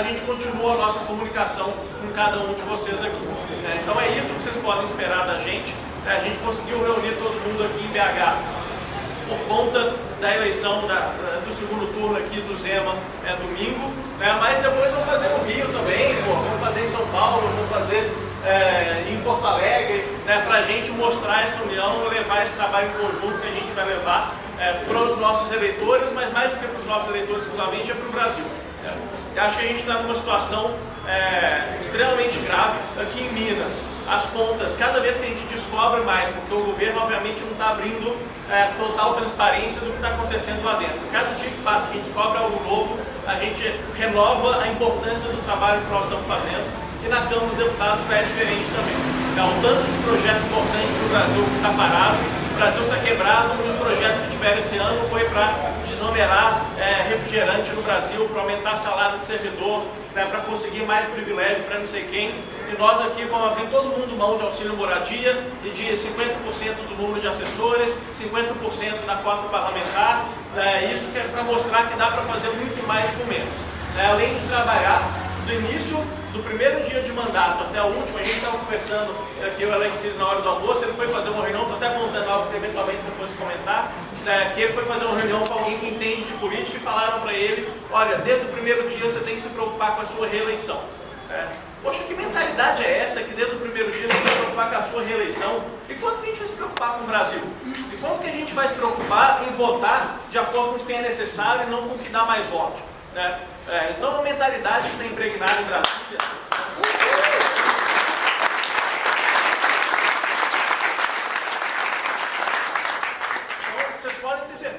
a gente continua a nossa comunicação com cada um de vocês aqui. Né? Então é isso que vocês podem esperar da gente. Né? A gente conseguiu reunir todo mundo aqui em BH por conta da eleição da, do segundo turno aqui do Zema é, domingo, né? mas depois vão fazer no Rio também, pô, vão fazer em São Paulo, vão fazer é, em Porto Alegre, né? para a gente mostrar essa união, levar esse trabalho em conjunto que a gente vai levar é, para os nossos eleitores, mas mais do que para os nossos eleitores exclusivamente, é para o Brasil. É. Eu acho que a gente está numa situação é, extremamente grave aqui em Minas as contas, cada vez que a gente descobre mais, porque o governo obviamente não está abrindo é, total transparência do que está acontecendo lá dentro. Cada dia que passa que a gente descobre algo novo, a gente renova a importância do trabalho que nós estamos fazendo e na Câmara dos Deputados é diferente também. É um tanto de projeto importante para o Brasil que está parado, Brasil está quebrado, um dos projetos que tiveram esse ano foi para desonerar é, refrigerante no Brasil, para aumentar salário de servidor, né, para conseguir mais privilégio para não sei quem. E nós aqui vamos abrir todo mundo mão de auxílio moradia e de 50% do número de assessores, 50% na cota parlamentar. Né, isso que é para mostrar que dá para fazer muito mais com menos. Né, além de trabalhar do início do primeiro dia de mandato até o último, a gente estava conversando aqui, o Alexis, na hora do almoço, ele foi fazer uma reunião, estou até contando algo que eventualmente você fosse comentar, né, que ele foi fazer uma reunião com alguém que entende de política e falaram para ele, olha, desde o primeiro dia você tem que se preocupar com a sua reeleição. É. Poxa, que mentalidade é essa que desde o primeiro dia você vai se preocupar com a sua reeleição? E quanto que a gente vai se preocupar com o Brasil? E quanto que a gente vai se preocupar em votar de acordo com o que é necessário e não com o que dá mais voto? Né? É, então, a mentalidade que está impregnada em Brasília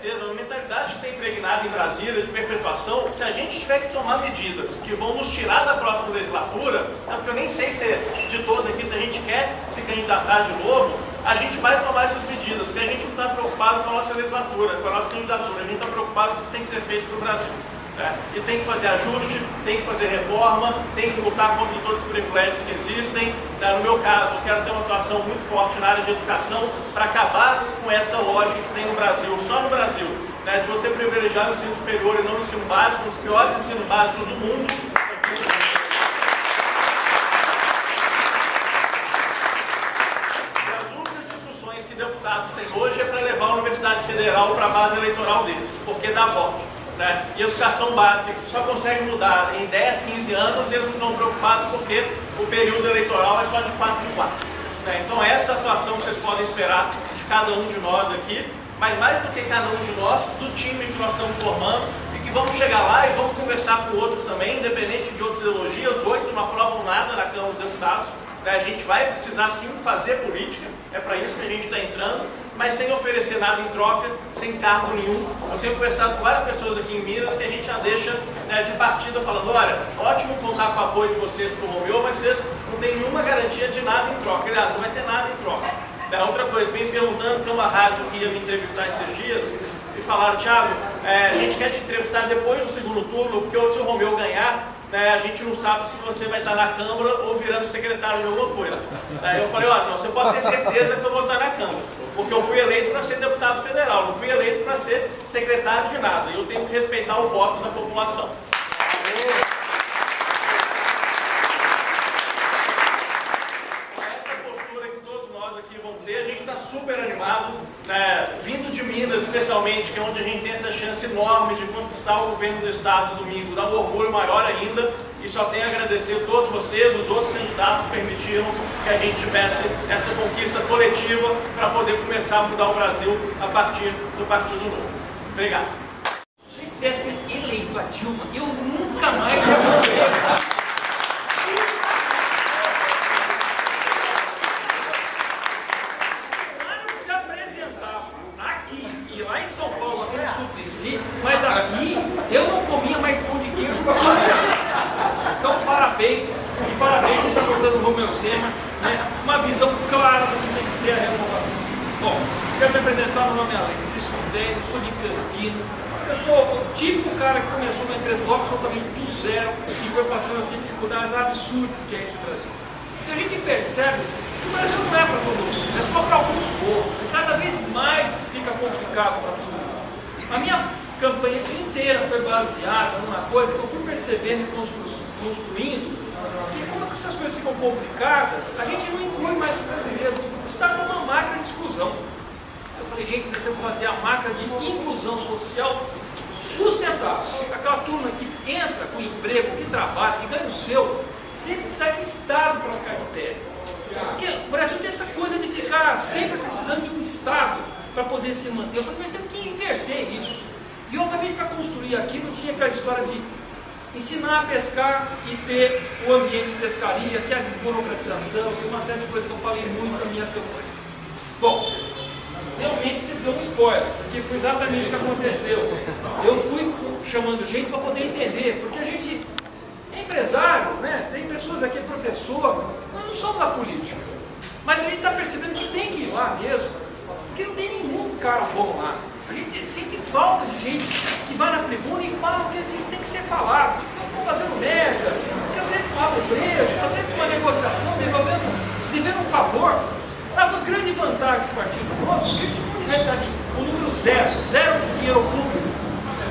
certeza, uma mentalidade que tem impregnada em Brasília de perpetuação, se a gente tiver que tomar medidas que vão nos tirar da próxima legislatura, né, porque eu nem sei se de todos aqui, se a gente quer se candidatar de novo, a gente vai tomar essas medidas, porque a gente não está preocupado com a nossa legislatura, com a nossa candidatura, a gente está preocupado com o que tem que ser feito para o Brasil. Né? E tem que fazer ajuste, tem que fazer reforma, tem que lutar contra todos os privilégios que existem. Né? No meu caso, eu quero ter uma atuação muito forte na área de educação para acabar com essa lógica que tem no Brasil, só no Brasil, né? de você privilegiar o ensino superior e não o ensino básico, dos piores ensinos básicos do mundo. Têm hoje é para levar a Universidade Federal para a base eleitoral deles, porque dá voto né? e educação básica, que só consegue mudar em 10, 15 anos, eles não estão preocupados porque o período eleitoral é só de 4 em 4. Né? Então essa atuação que vocês podem esperar de cada um de nós aqui, mas mais do que cada um de nós, do time que nós estamos formando, e que vamos chegar lá e vamos conversar com outros também, independente de outras ideologias, oito não aprovam nada na Câmara dos Deputados, né? a gente vai precisar sim fazer política, é para isso que a gente está entrando, mas sem oferecer nada em troca, sem cargo nenhum. Eu tenho conversado com várias pessoas aqui em Minas que a gente já deixa né, de partida falando, olha, ótimo contar com o apoio de vocês para o Romeu, mas vocês não têm nenhuma garantia de nada em troca. Aliás, não vai ter nada em troca. É, outra coisa, vem perguntando, tem uma rádio que ia me entrevistar esses dias, e falaram, Thiago, é, a gente quer te entrevistar depois do segundo turno, porque se o Romeu ganhar, né, a gente não sabe se você vai estar na Câmara ou virando secretário de alguma coisa. Aí eu falei, olha, não, você pode ter certeza que eu vou estar na Câmara, porque eu fui eleito para ser deputado federal, não fui eleito para ser secretário de nada, e eu tenho que respeitar o voto da população. Essa postura que todos nós aqui vamos dizer, a gente está super animado, né, vindo de Minas especialmente, que é onde a gente tem essa chance enorme de conquistar o governo do estado domingo, dá um orgulho maior ainda, e só tenho a agradecer a todos vocês, os outros candidatos que permitiram que a gente tivesse essa conquista coletiva para poder começar a mudar o Brasil a partir do Partido Novo. Obrigado. Se eu tivesse eleito a Dilma, eu nunca mais ia morrer. Claro que você e lá em São Paulo, aquele Suplicy, mas aqui eu não comia mais pão de queijo Então, parabéns, e parabéns que está botando o Romeu Zema, né? uma visão clara do que tem que ser a renovação. Bom, quero me apresentar, meu nome é Alex sou de Campinas, eu sou o típico cara que começou uma empresa logo absolutamente do zero e foi passando as dificuldades absurdas que é esse Brasil. E a gente percebe que o Brasil não é para todo mundo, é só para alguns poucos. E cada vez mais fica complicado para todo mundo. A minha campanha inteira foi baseada numa coisa que eu fui percebendo e constru construindo, que como essas coisas ficam complicadas, a gente não inclui mais os brasileiros. O Estado é uma máquina de exclusão. Falei, gente, nós temos que fazer a máquina de inclusão social sustentável. Aquela turma que entra com emprego, que trabalha, que ganha o seu, sempre sai de Estado para ficar de pé. Porque o Brasil tem essa coisa de ficar sempre precisando de um Estado para poder se manter. Eu falei, mas temos que inverter isso. E obviamente para construir aquilo tinha aquela história de ensinar a pescar e ter o ambiente de pescaria, que é a desburocratização, que é uma série de coisas que eu falei muito na minha campanha. Bom, realmente você deu um spoiler, porque foi exatamente o que aconteceu. Eu fui chamando gente para poder entender, porque a gente é empresário, né? tem pessoas aqui, é professor, nós não somos da política, mas a gente está percebendo que tem que ir lá mesmo, porque não tem nenhum cara bom lá. A gente sente falta de gente que vai na tribuna e fala o que a gente tem que ser falado. Tipo, eu estou fazendo merda, quer sempre pago preso, está sempre uma negociação, devolvendo, devendo um favor. Sabe, grande vantagem do Partido Novo é que recebe o número zero, zero de dinheiro público,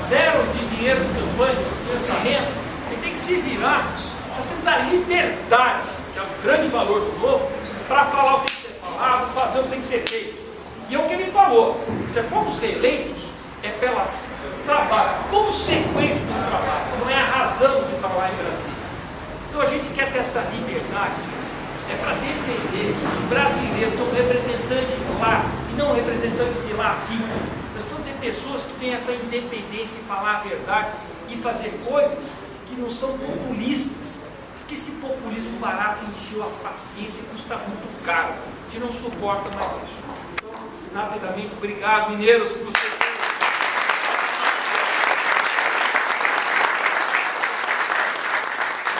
zero de dinheiro de campanha, de pensamento, ele tem que se virar. Nós temos a liberdade, que é o grande valor do Novo, para falar o que tem que ser falado, fazer o que tem que ser feito. E é o que ele falou, se formos reeleitos, é pelas trabalho, consequência do trabalho, não é a razão de estar lá em Brasília. Então a gente quer ter essa liberdade, é para defender o brasileiro, então o representante lá, e não representante de lá aqui. Nós precisamos ter pessoas que têm essa independência em falar a verdade e fazer coisas que não são populistas. Porque esse populismo barato encheu a paciência e custa muito caro. A gente não suporta mais isso rapidamente. Obrigado, mineiros, por vocês.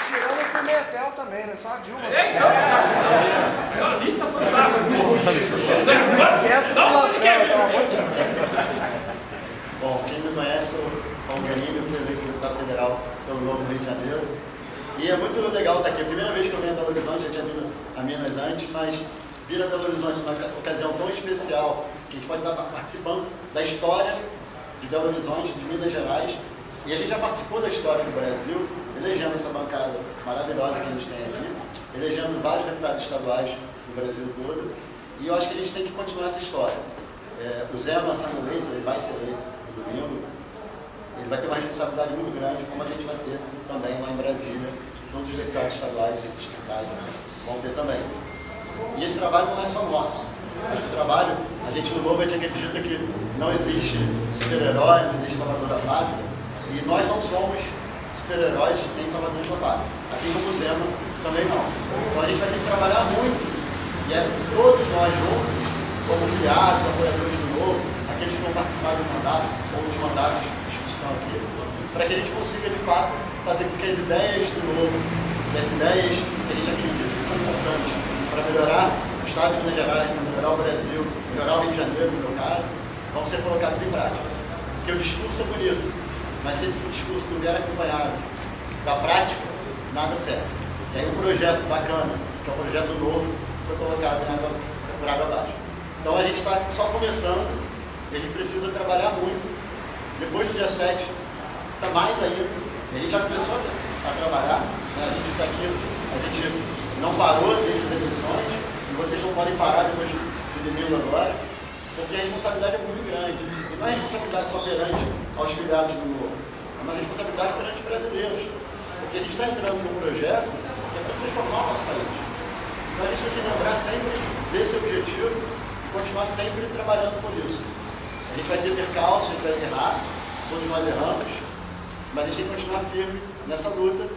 Tirando o Pimentel também, né? Só a Dilma. É, então. É uma lista fantástica. Esquece do Pimentel, pelo amor de Bom, quem me conhece, o Paulo Ganini, eu fui eleito deputado federal pelo Novo Rio de Janeiro. E é muito legal estar aqui. É a primeira vez que eu venho a Belo Horizonte, já tinha vindo a Minas antes, mas vir a Belo Horizonte numa ocasião tão especial, que a gente pode estar participando da história de Belo Horizonte, de Minas Gerais, e a gente já participou da história do Brasil, elegendo essa bancada maravilhosa que a gente tem aqui, elegendo vários deputados estaduais do Brasil todo, e eu acho que a gente tem que continuar essa história. É, o Zé sendo eleito, ele vai ser eleito no domingo, ele vai ter uma responsabilidade muito grande, como a gente vai ter também lá em Brasília, todos os deputados estaduais e distritais vão ter também. E esse trabalho não é só nosso. Acho que o trabalho, a gente no Novo a gente acredita que não existe super-herói, não existe salvador da pátria. E nós não somos super-heróis nem salvadores da pátria. Assim como o Zema também não. Então a gente vai ter que trabalhar muito. E é todos nós juntos, como filiados, apoiadores do Novo, aqueles que vão participar do mandato ou dos mandatos para que a gente consiga de fato fazer com que as ideias do Novo, as ideias que a gente acredita que são importantes para melhorar o Estado de Minas Gerais, melhorar o Brasil, melhorar o Rio de Janeiro, no meu caso, vão ser colocadas em prática. Porque o discurso é bonito, mas se esse discurso não vier acompanhado da prática, nada serve. E aí um projeto bacana, que é um projeto novo, foi colocado em água, por água abaixo. Então a gente está só começando, e a gente precisa trabalhar muito. Depois do dia 7, está mais. E a gente já começou a, trabalhar, né? a gente está aqui, a gente não parou desde as eleições, e vocês não podem parar depois de domingo agora, porque a responsabilidade é muito grande. E não é responsabilidade só perante aos filiados do Novo, é uma responsabilidade perante os brasileiros. Porque a gente está entrando num projeto que é para transformar o nosso país. Então a gente tem que lembrar sempre desse objetivo e continuar sempre trabalhando por isso. A gente vai ter percalço, a gente vai errar, todos nós erramos, mas a gente tem que continuar firme nessa luta,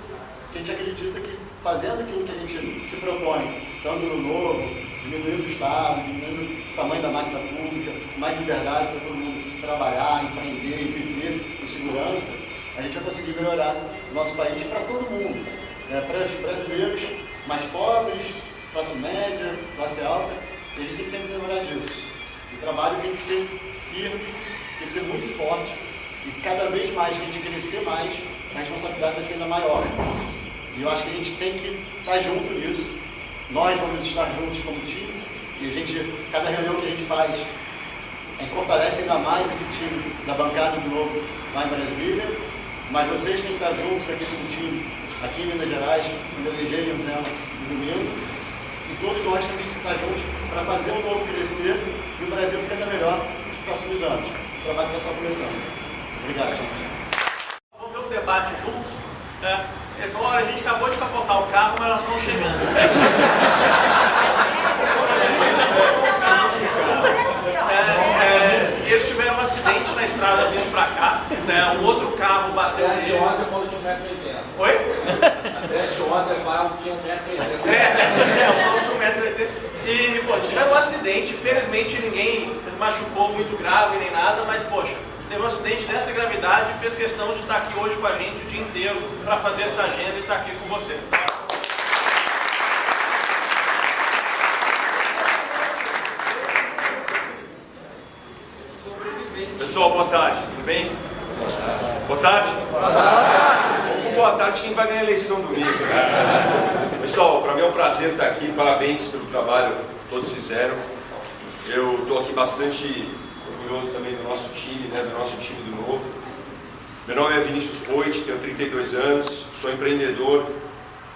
porque a gente acredita que fazendo aquilo que a gente se propõe, no novo, diminuindo o Estado, diminuindo o tamanho da máquina pública, mais liberdade para todo mundo trabalhar, empreender e viver com segurança, a gente vai conseguir melhorar o nosso país para todo mundo. Né? Para os brasileiros mais pobres, classe média, classe alta, e a gente tem que sempre lembrar disso. O trabalho tem que ser firme, ser muito forte, e cada vez mais que a gente crescer mais, a responsabilidade vai ser ainda maior. E eu acho que a gente tem que estar junto nisso. Nós vamos estar juntos como time, e a gente, cada reunião que a gente faz, a fortalece ainda mais esse time da bancada do Novo lá em Brasília, mas vocês têm que estar juntos aqui com o time, aqui em Minas Gerais, quando elegerem o Zé no domingo, e todos nós temos que estar juntos para fazer o Novo crescer e o Brasil ficar melhor próximos anos. O trabalho está só começando. Obrigado, gente. Vamos ver um debate juntos? Né? Ele falou, olha, a gente acabou de capotar o carro, mas elas estão chegando. É, é, eles tiveram um acidente na estrada vindo pra cá, né? um outro carro bateu Até neles. ontem quando tinha 1,80m. Oi? Até ontem quando tinha 1,80m. É, é, o Paulo tinha um metro e pô, tiveram um acidente, infelizmente ninguém machucou muito grave nem nada, mas, poxa, teve um acidente dessa gravidade e fez questão de estar aqui hoje com a gente o dia inteiro para fazer essa agenda e estar aqui com você. Pessoal, boa tarde, tudo bem? Boa tarde. Boa tarde. Boa tarde quem vai ganhar a eleição domingo. né? Pessoal, para mim é um prazer estar aqui, parabéns pelo trabalho que todos fizeram. Eu estou aqui bastante orgulhoso também do nosso time, né, do nosso time do Novo. Meu nome é Vinícius Poit, tenho 32 anos, sou empreendedor.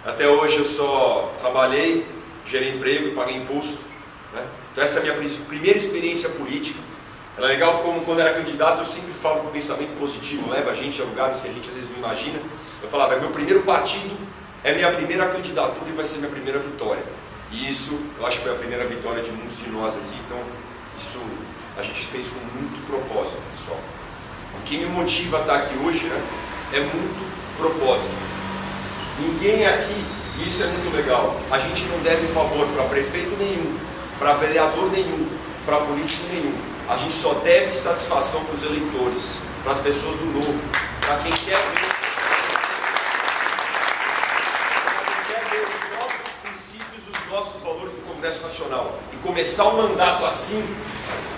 Até hoje eu só trabalhei, gerei emprego e paguei imposto. né? Então essa é a minha pri- primeira experiência política. É legal como quando era candidato eu sempre falo com pensamento positivo, leva a gente a lugares que a gente às vezes não imagina. Eu falava, é meu primeiro partido, é minha primeira candidatura e vai ser minha primeira vitória. E isso, eu acho que foi a primeira vitória de muitos de nós aqui, então isso a gente fez com muito propósito, pessoal. O que me motiva a estar aqui hoje né, é muito propósito. Ninguém aqui, isso é muito legal, a gente não deve favor para prefeito nenhum, para vereador nenhum, para político nenhum. A gente só deve satisfação para os eleitores, para as pessoas do novo, para quem quer ver. para quem quer ver os nossos princípios, os nossos valores do Congresso Nacional. E começar o mandato assim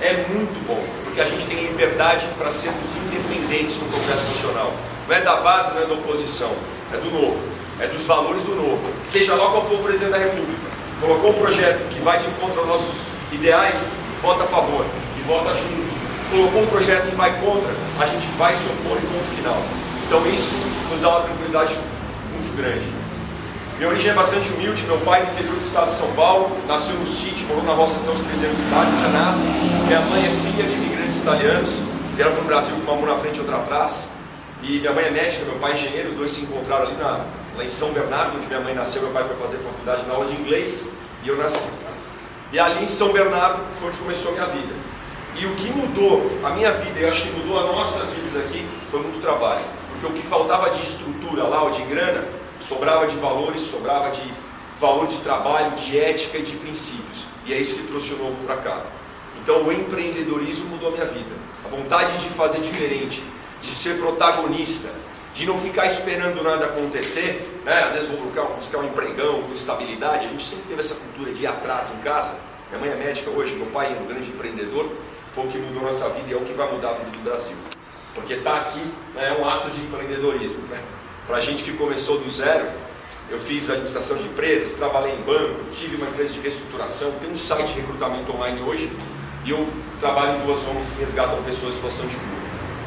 é muito bom, porque a gente tem liberdade para sermos independentes no Congresso Nacional. Não é da base, não é da oposição, é do novo, é dos valores do novo. Seja lá qual for o presidente da República, colocou um projeto que vai de encontro aos nossos ideais, vota a favor e vota junto. Colocou um projeto que vai contra, a gente vai se opor e ponto final. Então isso nos dá uma tranquilidade muito grande. Minha origem é bastante humilde, meu pai do interior do estado de São Paulo, nasceu no sítio, morou na roça até os 13 anos de idade, não tinha nada. Minha mãe é filha de imigrantes italianos, vieram para o Brasil com uma mão na frente e outra atrás. E minha mãe é médica, meu pai é engenheiro, os dois se encontraram ali na, lá em São Bernardo, onde minha mãe nasceu, meu pai foi fazer faculdade na aula de inglês e eu nasci. E ali em São Bernardo foi onde começou a minha vida. E o que mudou a minha vida, eu acho que mudou as nossas vidas aqui, foi muito trabalho. Porque o que faltava de estrutura lá, ou de grana, sobrava de valores, sobrava de valor de trabalho, de ética e de princípios. E é isso que trouxe o novo para cá. Então o empreendedorismo mudou a minha vida. A vontade de fazer diferente, de ser protagonista, de não ficar esperando nada acontecer, né? às vezes vou buscar, buscar um empregão com estabilidade, a gente sempre teve essa cultura de ir atrás em casa. Minha mãe é médica hoje, meu pai é um grande empreendedor, foi o que mudou nossa vida e é o que vai mudar a vida do Brasil. Porque estar aqui né, é um ato de empreendedorismo. Né? Para a gente que começou do zero, eu fiz administração de empresas, trabalhei em banco, tive uma empresa de reestruturação, tenho um site de recrutamento online hoje e eu trabalho em duas ONGs que resgatam pessoas em situação de rua.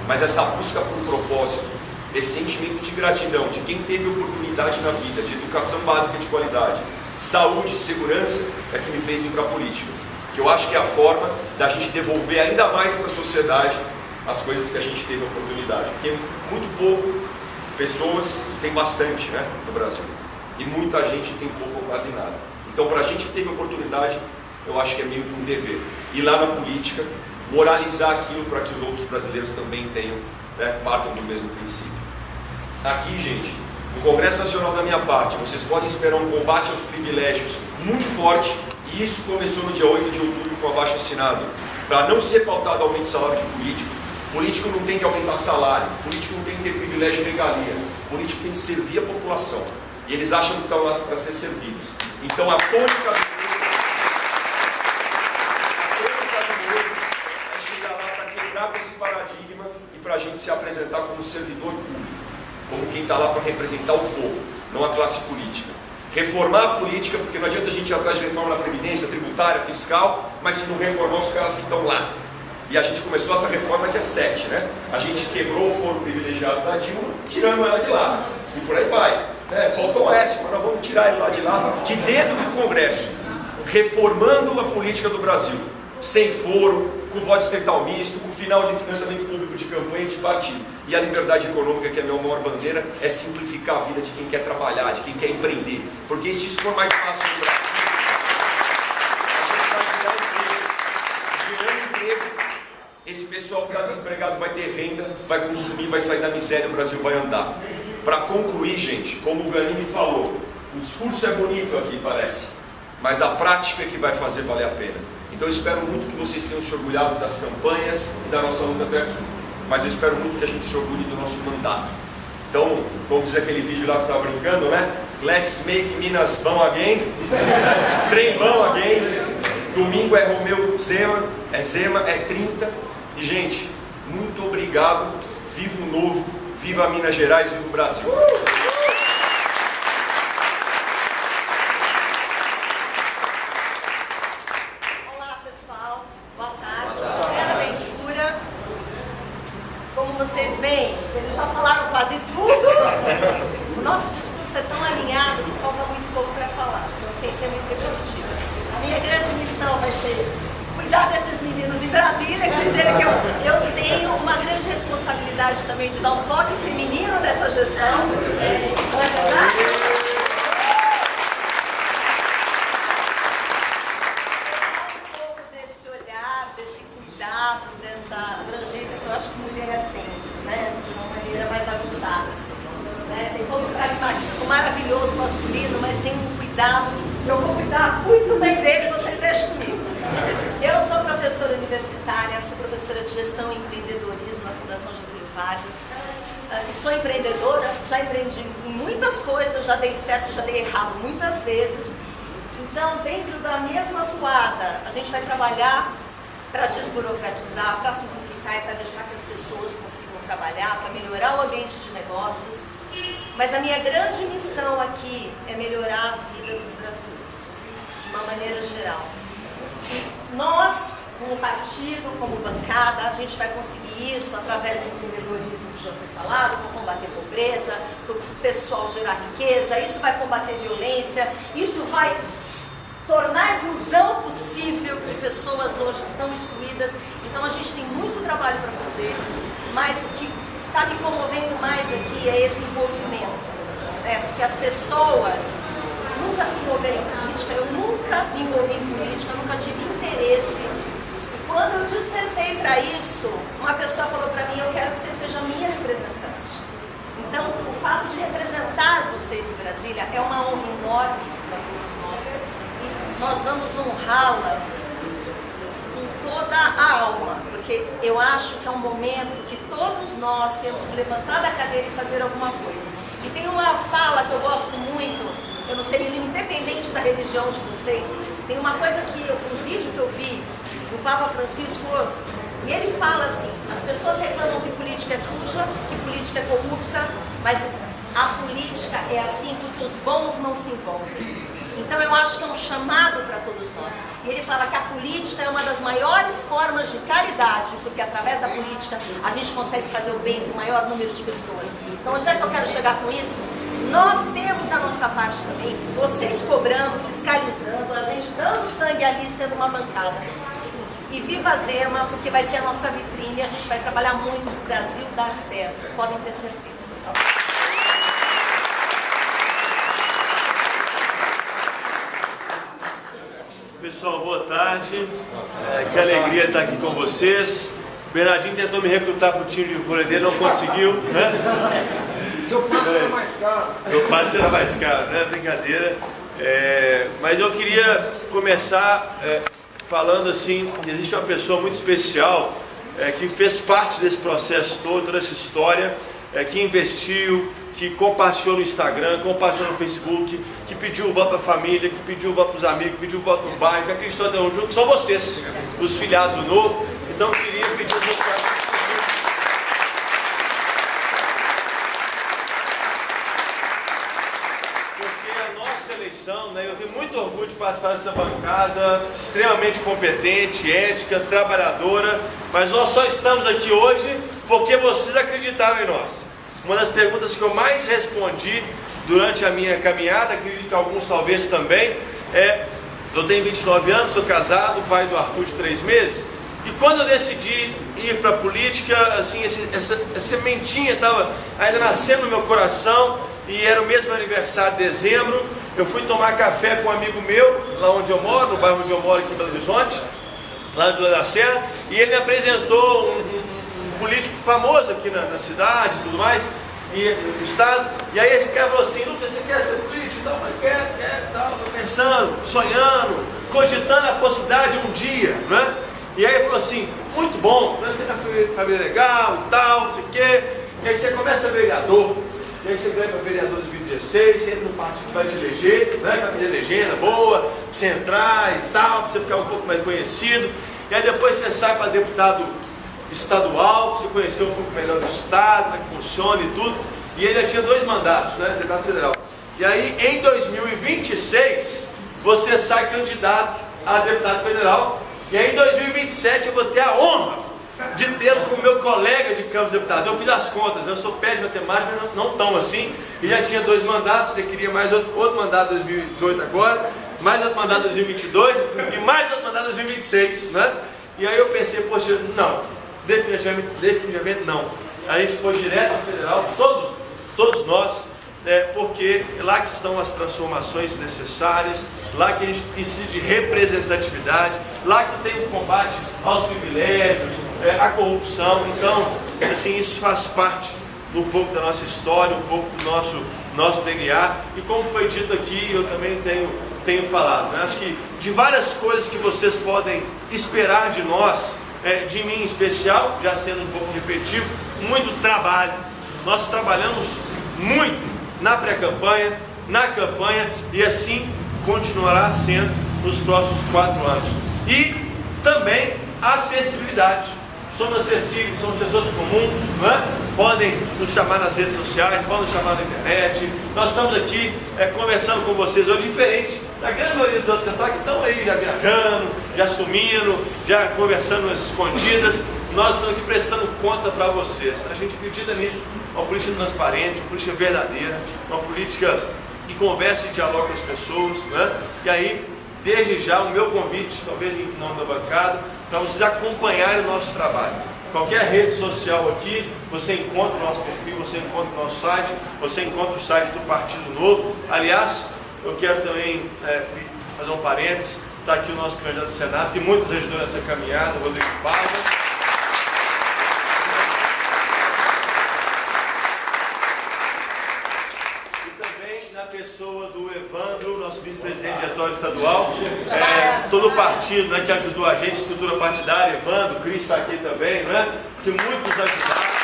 Mas essa busca por um propósito, esse sentimento de gratidão de quem teve oportunidade na vida, de educação básica de qualidade, saúde e segurança, é que me fez vir para a política. Que eu acho que é a forma da gente devolver ainda mais para a sociedade as coisas que a gente teve oportunidade. Porque muito pouco pessoas tem bastante né, no Brasil. E muita gente tem pouco ou quase nada. Então, para a gente que teve oportunidade, eu acho que é meio que um dever. Ir lá na política, moralizar aquilo para que os outros brasileiros também tenham, né, partam do mesmo princípio. Aqui, gente, no Congresso Nacional da minha parte, vocês podem esperar um combate aos privilégios muito forte, e isso começou no dia 8 de outubro com o abaixo assinado, para não ser pautado aumento de salário de político, Político não tem que aumentar salário, político não tem que ter privilégio e regalia, político tem que servir a população. E eles acham que estão lá para ser servidos. Então a tônica do a tônica do é chegar lá para quebrar com esse paradigma e para a gente se apresentar como servidor público, como quem está lá para representar o povo, não a classe política. Reformar a política, porque não adianta a gente ir atrás de reforma na Previdência, tributária, fiscal, mas se não reformar os caras que estão lá. E a gente começou essa reforma dia 7, né? A gente quebrou o foro privilegiado da Dilma, tirando ela de lá. E por aí vai. É, faltou o S, mas nós vamos tirar ele lá de lá, de dentro do Congresso, reformando a política do Brasil, sem foro, com voto estatal misto, com final de financiamento público de campanha e de partido. E a liberdade econômica, que é a minha maior bandeira, é simplificar a vida de quem quer trabalhar, de quem quer empreender. Porque se isso for mais fácil no Brasil, a gente vai gerar emprego. Gerando emprego, esse pessoal que está desempregado vai ter renda, vai consumir, vai sair da miséria, o Brasil vai andar. Para concluir, gente, como o Ganini falou, o discurso é bonito aqui, parece, mas a prática é que vai fazer valer a pena. Então eu espero muito que vocês tenham se orgulhado das campanhas e da nossa luta até aqui. Mas eu espero muito que a gente se orgulhe do nosso mandato. Então, como diz aquele vídeo lá que estava brincando, né? Let's make Minas bom again. Trem bom again. Domingo é Romeu Zema, é Zema, é 30. E, gente, muito obrigado. Viva o novo Viva Minas Gerais, viva o Brasil! E nós vamos honrá-la com toda a alma, porque eu acho que é um momento que todos nós temos que levantar da cadeira e fazer alguma coisa. E tem uma fala que eu gosto muito, eu não sei, independente da religião de vocês, tem uma coisa que, um vídeo que eu vi do Papa Francisco, e ele fala assim, as pessoas reclamam que política é suja, que política é corrupta, mas a política é assim porque os bons não se envolvem. Então eu acho que é um chamado para todos nós. E ele fala que a política é uma das maiores formas de caridade, porque através da política a gente consegue fazer o bem para o maior número de pessoas. Então onde é que eu quero chegar com isso? Nós temos a nossa parte também, vocês cobrando, fiscalizando, a gente dando sangue ali, sendo uma bancada. E viva Zema, porque vai ser a nossa vitrine e a gente vai trabalhar muito para o Brasil dar certo, podem ter certeza. Pessoal, boa tarde. É, que alegria estar aqui com vocês. O Bernardinho tentou me recrutar para o time de vôlei dele, não conseguiu, né? Seu passe era mais caro. Meu passe era mais caro, né? Brincadeira. É, mas eu queria começar é, falando assim, existe uma pessoa muito especial é, que fez parte desse processo todo, toda essa história, é, que investiu, que compartilhou no Instagram, compartilhou no Facebook, que pediu o voto para a família, que pediu o voto para os amigos, que pediu o voto no bairro, que acreditou até hoje, que são vocês, os filiados do Novo. Então eu queria pedir os meus né? Eu tenho muito orgulho de participar dessa bancada, extremamente competente, ética, trabalhadora, mas nós só estamos aqui hoje porque vocês acreditaram em nós. Uma das perguntas que eu mais respondi durante a minha caminhada, acredito que alguns talvez também, é: eu tenho 29 anos, sou casado, pai do Arthur de 3 meses, e quando eu decidi ir para a política, assim, essa, essa, essa sementinha estava ainda nascendo no meu coração, e era o mesmo aniversário de dezembro, eu fui tomar café com um amigo meu, lá onde eu moro, no bairro onde eu moro aqui em Belo Horizonte, lá na Vila da Serra, e ele me apresentou um, um, um político famoso aqui na, na cidade e tudo mais, e no estado, e aí esse cara falou assim, Lucas, você quer ser político? Então, mas quer, quer, tal, tô pensando, sonhando, cogitando a possibilidade de um dia, né? E aí ele falou assim, muito bom, né? você tem família legal e tal, não sei o quê, e aí você começa vereador, e aí você ganha para vereador de 2016, você entra no partido vai te eleger, né? Fazer legenda boa, para você entrar e tal, para você ficar um pouco mais conhecido. E aí depois você sai para deputado estadual, você conhecer um pouco melhor do estado, como é que funciona e tudo. E ele já tinha dois mandatos, né? Deputado federal. E aí em 2026 você sai candidato a deputado federal. E aí em 2027 eu vou ter a honra de tê-lo como meu colega de Câmara dos Deputados. Eu fiz as contas, eu sou péssimo em matemática, mas não, não tão assim. E já tinha dois mandatos, ele queria mais outro, outro mandato em 2018 agora, mais outro mandato em 2022 e mais outro mandato em 2026, né? E aí eu pensei, poxa, não, definitivamente, definitivamente não. A gente foi direto ao federal, todos, todos nós, né, porque é lá que estão as transformações necessárias, lá que a gente precisa de representatividade, lá que tem o combate aos privilégios, é, à corrupção. Então, assim, isso faz parte um pouco da nossa história, um pouco do nosso, nosso DNA. E como foi dito aqui, eu também tenho, tenho falado. Né? Acho que de várias coisas que vocês podem esperar de nós, é, de mim em especial, já sendo um pouco repetitivo, muito trabalho. Nós trabalhamos muito na pré-campanha, na campanha e assim continuará sendo nos próximos quatro anos. E também acessibilidade. Somos acessíveis, somos pessoas comuns, é? podem nos chamar nas redes sociais, podem nos chamar na internet. Nós estamos aqui é, conversando com vocês hoje, diferente da grande maioria dos outros que estão aí já viajando, já sumindo, já conversando nas escondidas. Nós estamos aqui prestando conta para vocês. A gente acredita nisso, uma política transparente, uma política verdadeira, uma política que conversa e dialoga com as pessoas. Né? E aí, desde já, o meu convite, talvez em nome da bancada, para vocês acompanharem o nosso trabalho. Qualquer rede social aqui, você encontra o nosso perfil, você encontra o nosso site, você encontra o site do Partido Novo. Aliás, eu quero também é, fazer um parênteses, está aqui o nosso candidato do Senado, que muito nos ajudou nessa caminhada, o Rodrigo Paiva. pessoa do Evandro, nosso vice-presidente diretório estadual, é, todo o partido né, que ajudou a gente, estrutura partidária, Evandro, Cris está aqui também, né, que muitos ajudaram.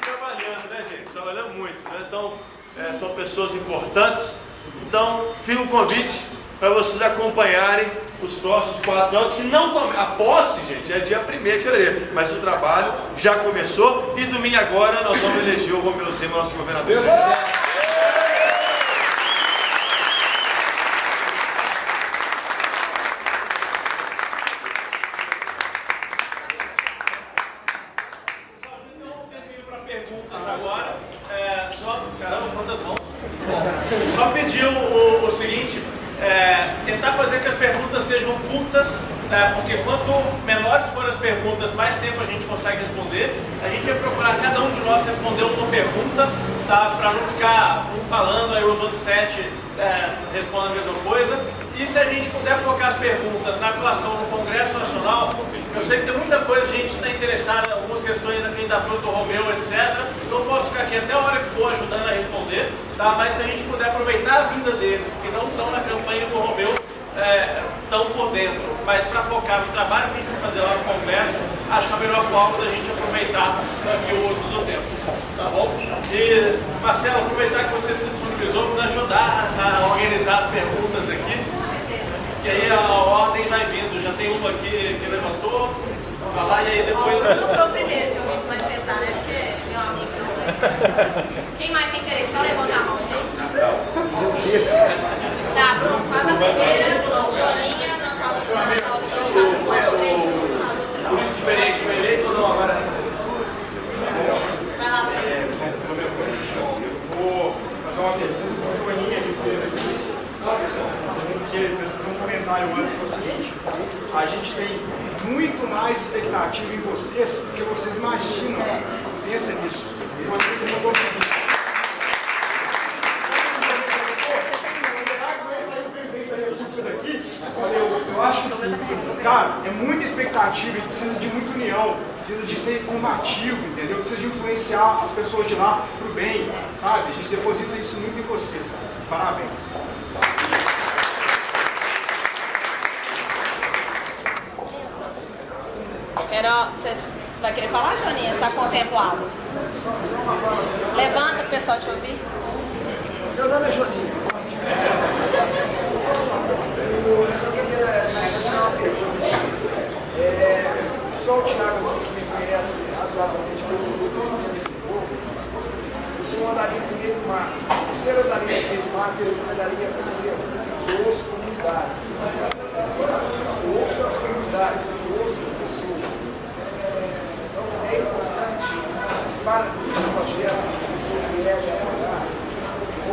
trabalhando, né, gente? Trabalhando muito, né? Então, é, são pessoas importantes. Então, fica o convite para vocês acompanharem os próximos quatro anos, que não a posse, gente, é dia 1 de fevereiro, mas o trabalho já começou e domingo agora nós vamos eleger o Romeu Zema, nosso governador. tá? mas se a gente puder aproveitar a vida deles, que não estão na campanha do Romeu é, tão por dentro, focar no trabalho que a gente vai fazer lá no Congresso, acho que é a melhor forma da gente aproveitar aqui o uso do tempo. Tá bom? E, Marcelo, aproveitar que você se disponibilizou para ajudar a organizar as perguntas aqui. Que aí a ordem vai vindo. Já tem uma aqui que levantou, vai lá e aí depois. Não foi o primeiro que eu se manifestar, né? Porque meu amigo não, mas... Quem mais tem interesse? Só levanta a mão, gente. Tá, Bruno, faz a primeira. Jolinha, nós vamos fazer a audição, faz um ponto três, depois faz outra. Por isso diferente, foi eleito ou não agora? Vai lá, Bruno. vou fazer uma pergunta que o Joaninha me fez aqui. Que ele fez um comentário antes que é o seguinte, a gente tem muito mais expectativa em vocês do que vocês imaginam. Pensa nisso. O amigo mandou o seguinte. Será que vai sair o presidente da República daqui? Olha, eu, acho que sim. Cara, é muita expectativa, precisa de muita união, precisa de ser combativo, entendeu? Precisa de influenciar as pessoas de lá pro bem, sabe? A gente deposita isso muito em vocês, cara. Parabéns. Você vai querer falar, Joninha? Está contemplado? Levanta o pessoal te ouvir. Meu nome é Joninho. Eu só queria fazer uma pergunta. É, só o Thiago que me conhece razoavelmente pelo Lucas e Lisboa, o senhor andaria em primeiro mar. O senhor andaria em primeiro mar, eu recomendaria a vocês ouço comunidades. Ouço as comunidades, ouço as pessoas. Então é importante para os projetos que vocês vierem a apoiar,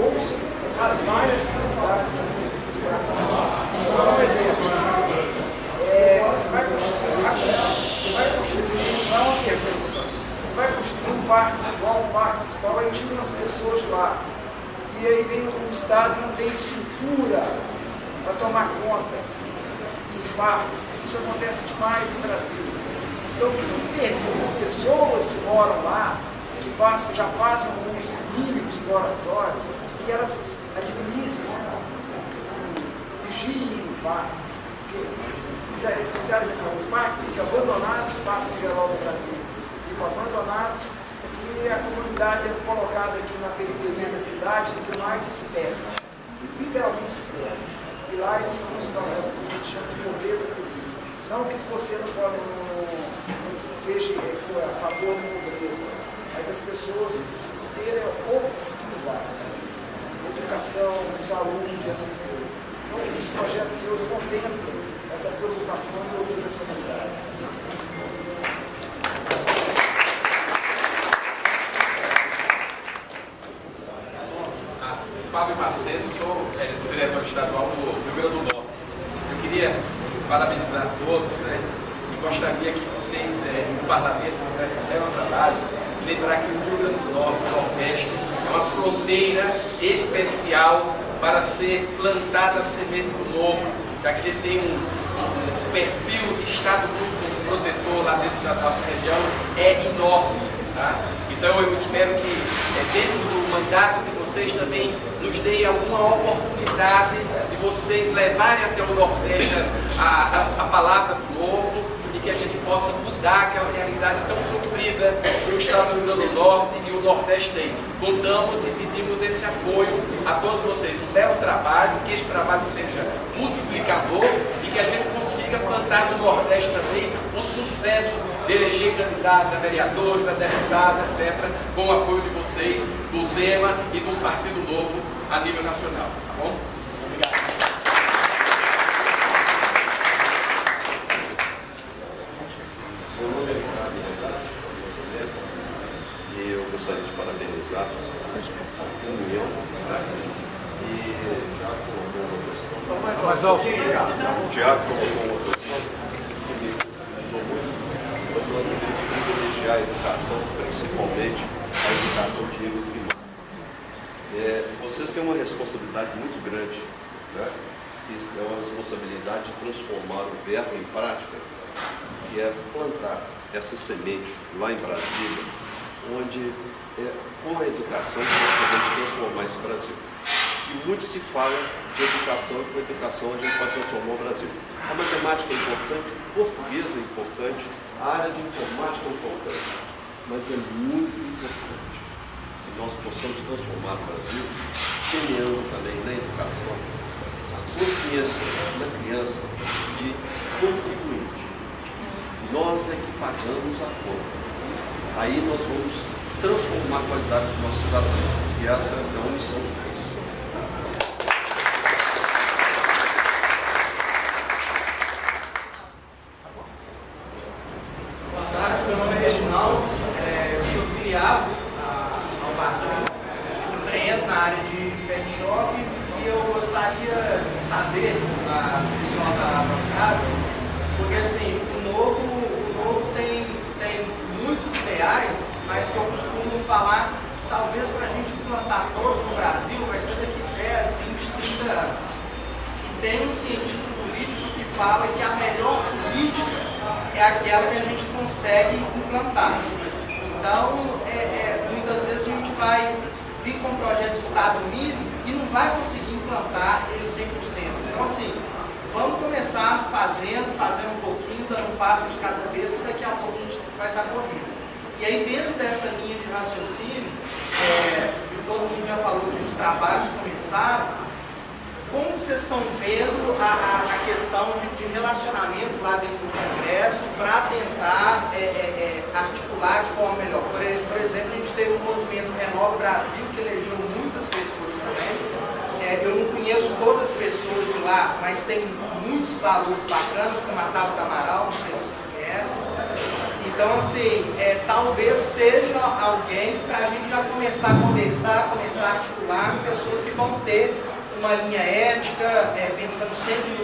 ouçam as várias comunidades que vocês têm Vou dar um exemplo. É, você vai construir, você vai construir, não é uma pergunta, você vai construir um parque igual um parque municipal, aí tira umas pessoas de lá. E aí vem o Estado não tem estrutura para tomar conta dos parques. Isso acontece demais no Brasil. Então, que se pergunte as pessoas que moram lá, que já fazem um uso mínimo exploratório, que elas administrem vigiem o parque. O parque fica abandonado, os parques em geral no Brasil ficam abandonados e a comunidade é colocada aqui na periferia da cidade do mais externo, literalmente externo. E lá eles são os que a gente chama de pobreza polícia. Não que você não pode, não, não seja é, a favor da pobreza, mas as pessoas precisam ter oportunidades, educação, saúde, essas coisas. Então, os projetos seus contemplam essa preocupação do ouvir das comunidades. Fábio Macedo, sou é, diretor estadual do Rio do Norte. Eu queria parabenizar todos, né? E gostaria que vocês, é, no parlamento, fizessem um belo trabalho lembrar que o Rio Grande do Norte, o Nordeste, é uma fronteira especial para ser plantada semente do novo, já que ele tem um, um perfil de estado muito protetor lá dentro da nossa região, é enorme. Tá? Então eu espero que é, dentro do mandato de vocês também nos deem alguma oportunidade de vocês levarem até o Nordeste a, a, a palavra do novo e que a gente possa mudar aquela realidade tão sofrida que o Estado do Rio Grande do Norte e o Nordeste tem. Contamos e pedimos esse apoio a todos vocês. Um belo trabalho, que esse trabalho seja multiplicador que a gente consiga plantar no Nordeste também o sucesso de eleger candidatos a vereadores, a deputados, etc., com o apoio de vocês, do Zema e do Partido Novo a nível nacional. Tá bom? Obrigado. Eu gostaria de parabenizar a União e Mais alto. o Tiago questão que me sensibilizou muito, privilegiar a educação, principalmente a educação de nível primário. É, vocês têm uma responsabilidade muito grande, né? é uma responsabilidade de transformar o verbo em prática, que é plantar essa semente lá em Brasília, onde é com a educação nós podemos transformar esse Brasil. E muito se fala de educação e com a educação a gente pode transformar o Brasil. A matemática é importante, o português é importante, a área de informática é importante, mas é muito importante que nós possamos transformar o Brasil semeando também na educação a consciência da criança de contribuinte. Nós é que pagamos a conta. Aí nós vamos transformar a qualidade dos nossos cidadãos. E essa é uma missão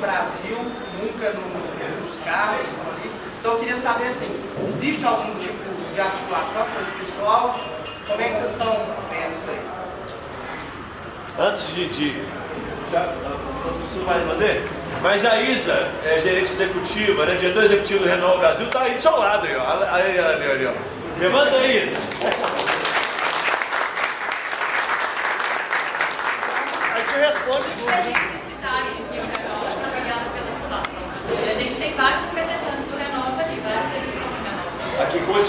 Brasil, nunca no, nos carros, ali. Então eu queria saber assim, existe algum tipo de articulação com esse pessoal? Como é que vocês estão vendo isso aí? Antes de. de já, você vai responder? Mas a Isa, é gerente executiva, né, diretora executiva do Renault Brasil, está aí do seu lado. Aí, ó. Aí, ó. Levanta aí, Isa. Aí você responde tudo.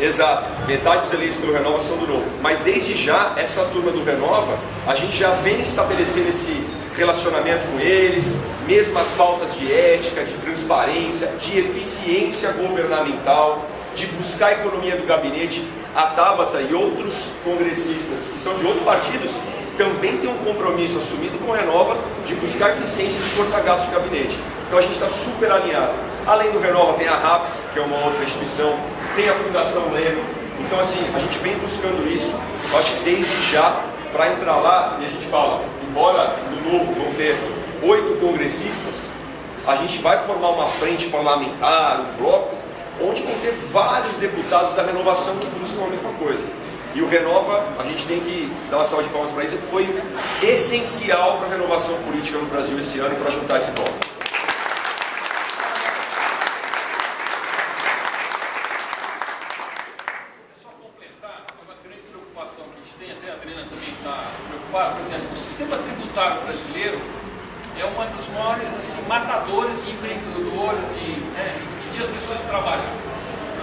exato, metade dos eleitos pelo Renova são do Novo. Mas desde já, essa turma do Renova, a gente já vem estabelecendo esse relacionamento com eles, mesmas pautas de ética, de transparência, de eficiência governamental, de buscar a economia do gabinete. A Tabata e outros congressistas que são de outros partidos também têm um compromisso assumido com o Renova de buscar eficiência de cortar gasto de gabinete. Então a gente está super alinhado. Além do Renova tem a RAPS, que é uma outra instituição, tem a Fundação Leme. Então assim, a gente vem buscando isso, eu acho que desde já, para entrar lá, e a gente fala, embora no novo vão ter oito congressistas, a gente vai formar uma frente parlamentar, um bloco, onde vão ter vários deputados da renovação que buscam a mesma coisa. E o Renova, a gente tem que dar uma salva de palmas para isso, foi essencial para a renovação política no Brasil esse ano e para juntar esse bloco. tributário brasileiro é uma das maiores assim, matadores de empreendedores, de, né, as pessoas de trabalham.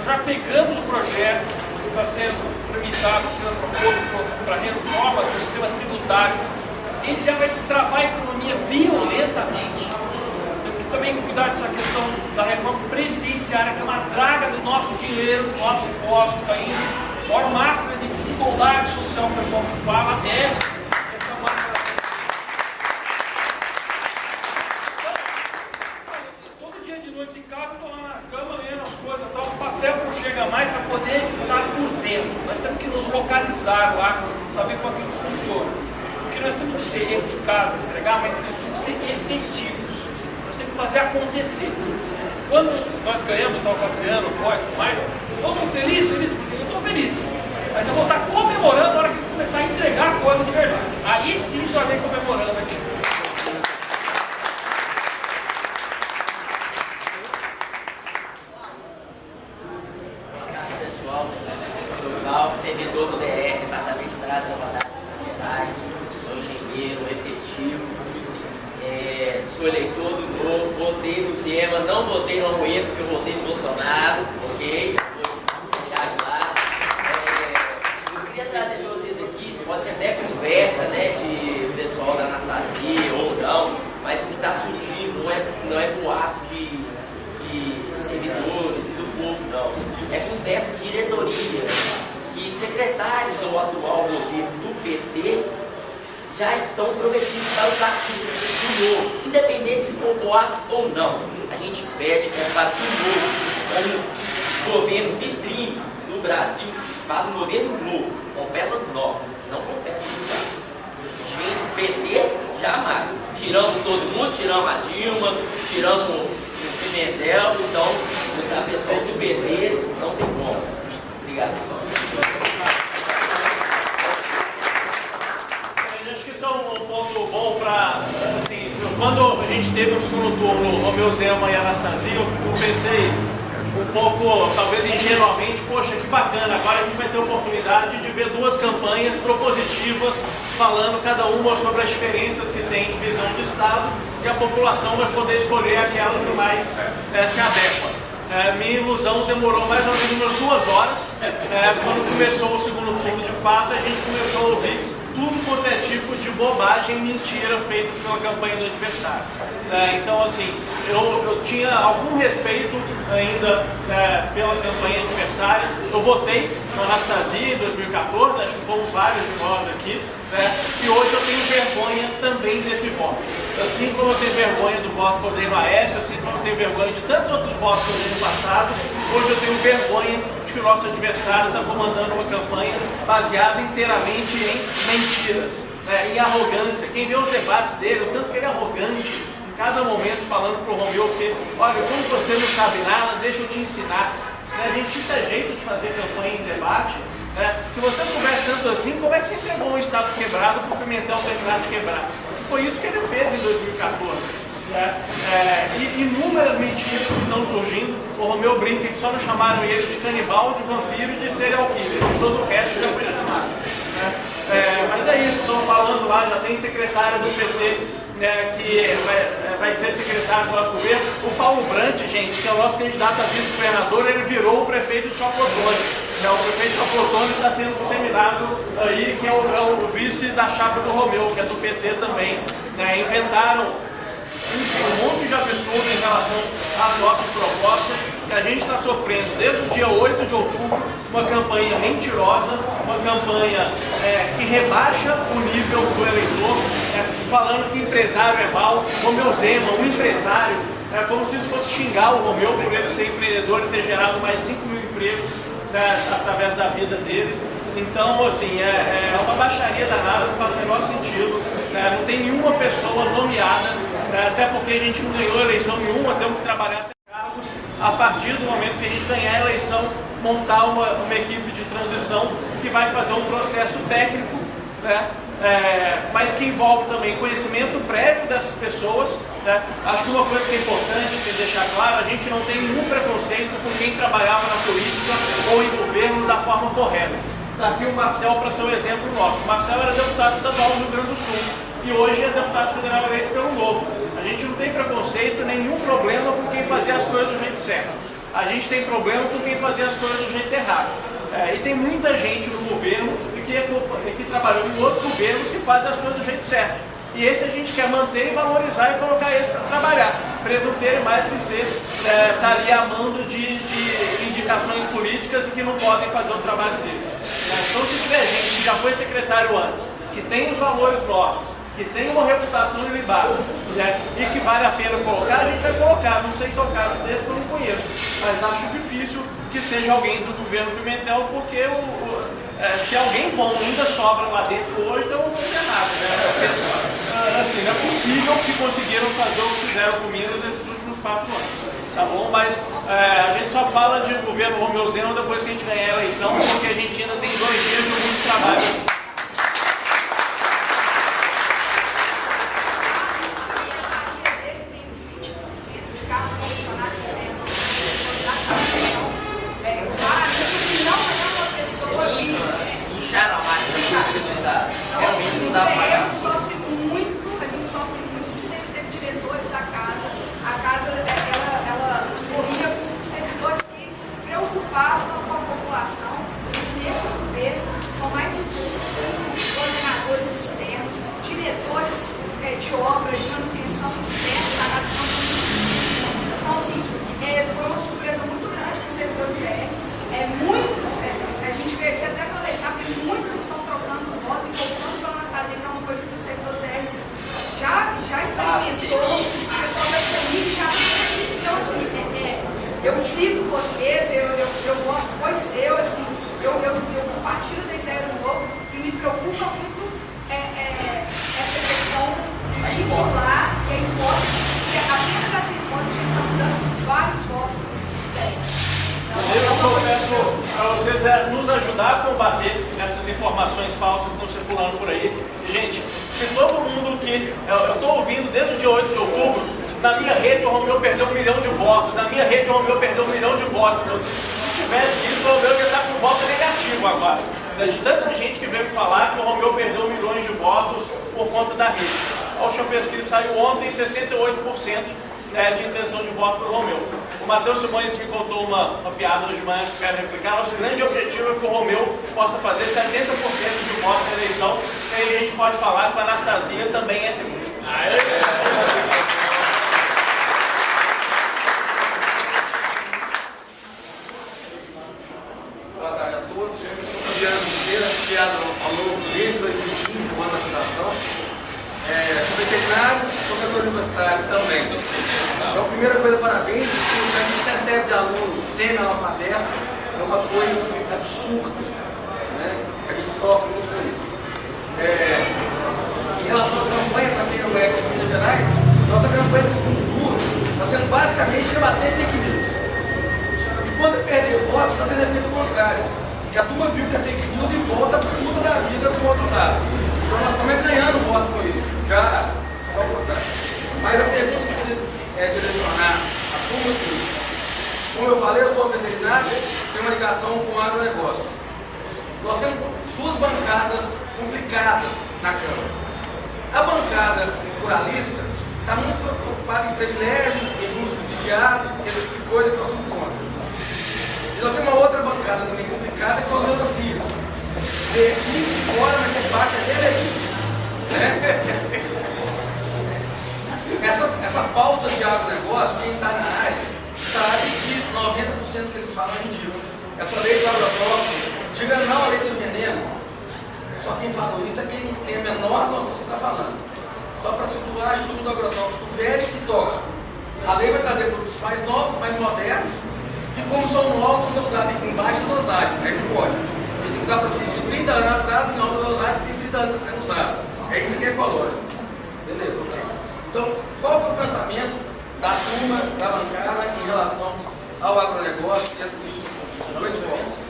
Já pegamos o projeto que está sendo tramitado, sendo é proposto para a reforma do sistema tributário. Ele já vai destravar a economia violentamente. Temos que também cuidar dessa questão da reforma previdenciária, que é uma draga do nosso dinheiro, do nosso imposto que está indo. O maior macro de desigualdade social, o pessoal que fala, é essa macro usar o agro, saber como é aquilo funciona. Porque nós temos que ser eficazes, entregar, mas nós temos que ser efetivos. Nós temos que fazer acontecer. Quando nós ganhamos, tal Catriano, o e tudo mais, eu estou feliz, feliz, eu estou feliz. Mas eu vou estar comemorando na hora que começar a entregar a coisa de verdade. Aí sim já vem comemorando aqui. Votei no Amoedo porque eu votei no Bolsonaro, ok? É, eu queria trazer vocês aqui, pode ser até conversa, né, de pessoal da Anastasia ou não, mas o que está surgindo não é, não é boato de, de servidores e do povo, não. É conversa de diretoria, que secretários do atual governo do PT já estão prometidos para o partido do novo, independente se for boato ou não. A gente pede que o partido novo, como governo vitrine no Brasil, faça um governo novo, com peças novas, não com peças usadas. Gente, o PT jamais. Tiramos todo mundo, tiramos a Dilma, tiramos o Pimentel, então a pessoa do PT não tem como. Obrigado, pessoal. Acho que isso é um ponto bom para, quando a gente teve o segundo turno, Romeu Zema e Anastasia, eu pensei um pouco, talvez ingenuamente, poxa, que bacana, agora a gente vai ter a oportunidade de ver duas campanhas propositivas, falando cada uma sobre as diferenças que tem de visão de Estado, e a população vai poder escolher aquela que mais é, se adequa. É, minha ilusão demorou mais ou menos umas duas horas. É, quando começou o segundo turno, de fato, a gente começou a ouvir tudo quanto é tipo de bobagem e mentira feitas pela campanha do adversário. É, então, assim, eu, eu tinha algum respeito ainda é, pela campanha adversária. Eu votei na Anastasia em 2014, acho que como vários de nós aqui, né, e hoje eu tenho vergonha também desse voto. Assim como eu tenho vergonha do voto por Dei Maestro, assim como eu tenho vergonha de tantos outros votos que eu dei no passado, hoje eu tenho vergonha que o nosso adversário está comandando uma campanha baseada inteiramente em mentiras, né, em arrogância. Quem vê os debates dele, o tanto que ele é arrogante, em cada momento falando para o Romeu que, olha, como você não sabe nada, deixa eu te ensinar. Né, gente, isso é jeito de fazer campanha em debate. Né? Se você soubesse tanto assim, como é que você entregou um Estado quebrado para o Pimentel terminar de quebrar? Foi isso que ele fez em 2014. Né? É, e inúmeras mentiras que estão surgindo. O Romeu brinca que só não chamaram ele de canibal, de vampiro e de serial killer. Todo o resto já foi chamado. Né? É, mas é isso, estão falando lá, já tem secretária do PT né, que vai, é, vai, ser secretário do nosso governo. O Paulo Brant, gente, que é o nosso candidato a vice-governador, ele virou o prefeito de Chapotone. Né, o prefeito de Chapotone está sendo disseminado aí, que é o, é o, vice da chapa do Romeu, que é do PT também. Né, inventaram um monte de absurdo em relação às nossas propostas que a gente está sofrendo desde o dia 8 de outubro uma campanha mentirosa, uma campanha é, que rebaixa o nível do eleitor, é, falando que empresário é mal, Romeu Zema, um empresário, é como se isso fosse xingar o Romeu por ele ser empreendedor e ter gerado mais de 5 mil empregos né, através da vida dele. Então, assim, é, é uma baixaria danada, não faz o menor sentido. Né, não tem nenhuma pessoa nomeada é, até porque a gente não ganhou eleição nenhuma, temos que trabalhar. A partir do momento que a gente ganhar a eleição, montar uma, uma equipe de transição que vai fazer um processo técnico, né? É, mas que envolve também conhecimento prévio dessas pessoas. Né? Acho que uma coisa que é importante que deixar claro, a gente não tem nenhum preconceito com quem trabalhava na política ou em governo da forma correta. Está aqui o Marcel para ser um exemplo nosso. O Marcel era deputado estadual do Rio Grande do Sul e hoje é deputado federal eleito pelo Novo. A gente não tem preconceito, nenhum problema com quem fazia as coisas do jeito certo. A gente tem problema com quem fazia as coisas do jeito errado. É, e tem muita gente no governo que, é, que trabalhou em outros governos que fazem as coisas do jeito certo. E esse a gente quer manter e valorizar e colocar eles para trabalhar. Presunteiro mais que ser é, tá ali amando de, de, indicações políticas e que não podem fazer o trabalho deles. É, então se tiver gente que já foi secretário antes, que tem os valores nossos, que tem uma reputação ilibada né, e que vale a pena colocar, a gente vai colocar. Não sei se é o caso desse que eu não conheço, mas acho difícil que seja alguém do governo Pimentel, porque o, o, é, se alguém bom ainda sobra lá dentro hoje, então não tem nada. Né? Porque, assim, não é possível que conseguiram fazer o que fizeram com Minas nesses últimos quatro anos. tá bom? Mas é, a gente só fala de governo Romeu Zema depois que a gente ganhar a eleição, porque a gente ainda tem dois dias de muito trabalho. Incharam a máquina do servidor Estado. Realmente não dá pra Então, pagar. a gente sofre muito, a gente sofre muito, a gente sempre teve diretores da casa. A casa, ela, ela corria com servidores que preocupavam com a população. E nesse governo, são mais de 25 coordenadores externos, diretores eh, de obra, de manutenção externos da casa. que não tem isso. Então, assim, eh, foi uma surpresa muito grande para os servidores DR. É, muitos, é, a gente vê aqui até pela etapa, muitos estão trocando voto e voltando para a Anastasia, que é uma coisa que o servidor DR já, já experimentou, o pessoal da CEMIG já tem. Então, assim, é, é, eu sigo vocês, eu, eu, eu voto foi seu, assim, eu, eu, eu compartilho da ideia do novo e me preocupa muito é, é, essa questão de vincular e a hipótese, porque apenas essa hipótese já está mudando vários votos do DR. Eu peço para vocês é, a combater essas informações falsas que estão circulando por aí. E, gente, se todo mundo que. Eu estou ouvindo desde o dia 8 de outubro, na minha rede o Romeu perdeu um milhão de votos, na minha rede o Romeu perdeu um milhão de votos. Eu, se tivesse isso, o Romeu ia estar com voto negativo agora. De tanta gente que veio me falar que o Romeu perdeu milhões de votos por conta da rede. A última pesquisa saiu ontem, 68% né, de intenção de voto para o Romeu. O Matheus Simões me contou uma, uma piada hoje de manhã que eu quero replicar. Nosso grande objetivo é que o Romeu possa fazer 70% de votos na eleição. E aí a gente pode falar que a Anastasia também é tri. Boa tarde a todos. Eu sou Fabiano Monteiro, afiliado ao novo desde 2015, o ano da fundação. É, sou veterinário, professor universitário também. Então, primeira coisa, parabéns. porque O que a gente recebe de aluno semi-analfabeto é uma coisa assim, absurda. Né? A gente sofre muito com isso. É, em relação à campanha, para quem não é de Minas Gerais, nossa campanha do segundo turno está sendo basicamente debater fake news. E quando é perder voto, está tendo efeito contrário. Que a turma viu que é fake news e volta por puta da vida com o outro lado. Então nós estamos ganhando voto com isso. Já ao contrário. Mas a pergunta que eu queria é, direcionar a turma é o seguinte. Como veterinário, tenho uma ligação com o agronegócio. Nós temos duas bancadas complicadas na Câmara. A bancada ruralista está muito preocupada em privilégio, em juros subsidiado, esse tipo de coisa que nós somos contra. E nós temos uma outra bancada também complicada, que são os melancias. Vê aqui fora, mas você bate até aqui. Né? Essa, essa pauta de agronegócio, quem está na área, sabe que 90% que eles falam é ridículo. Essa lei do agrotóxico, diga não à lei dos venenos. Só quem falou isso é quem tem a menor noção do que está falando. Só para situar, a gente usa agrotóxico velho e tóxico. A lei vai trazer produtos mais novos, mais modernos, e como são novos, ser usados em baixas dosagens. Aí não pode. A gente tem que usar produto de 30 anos atrás, em alta dosagem, tem 30 anos sendo usado. É isso que é ecológico. Beleza, ok. Então, qual que é o pensamento da turma, da bancada, em relação ao agronegócio e às políticas? Dois.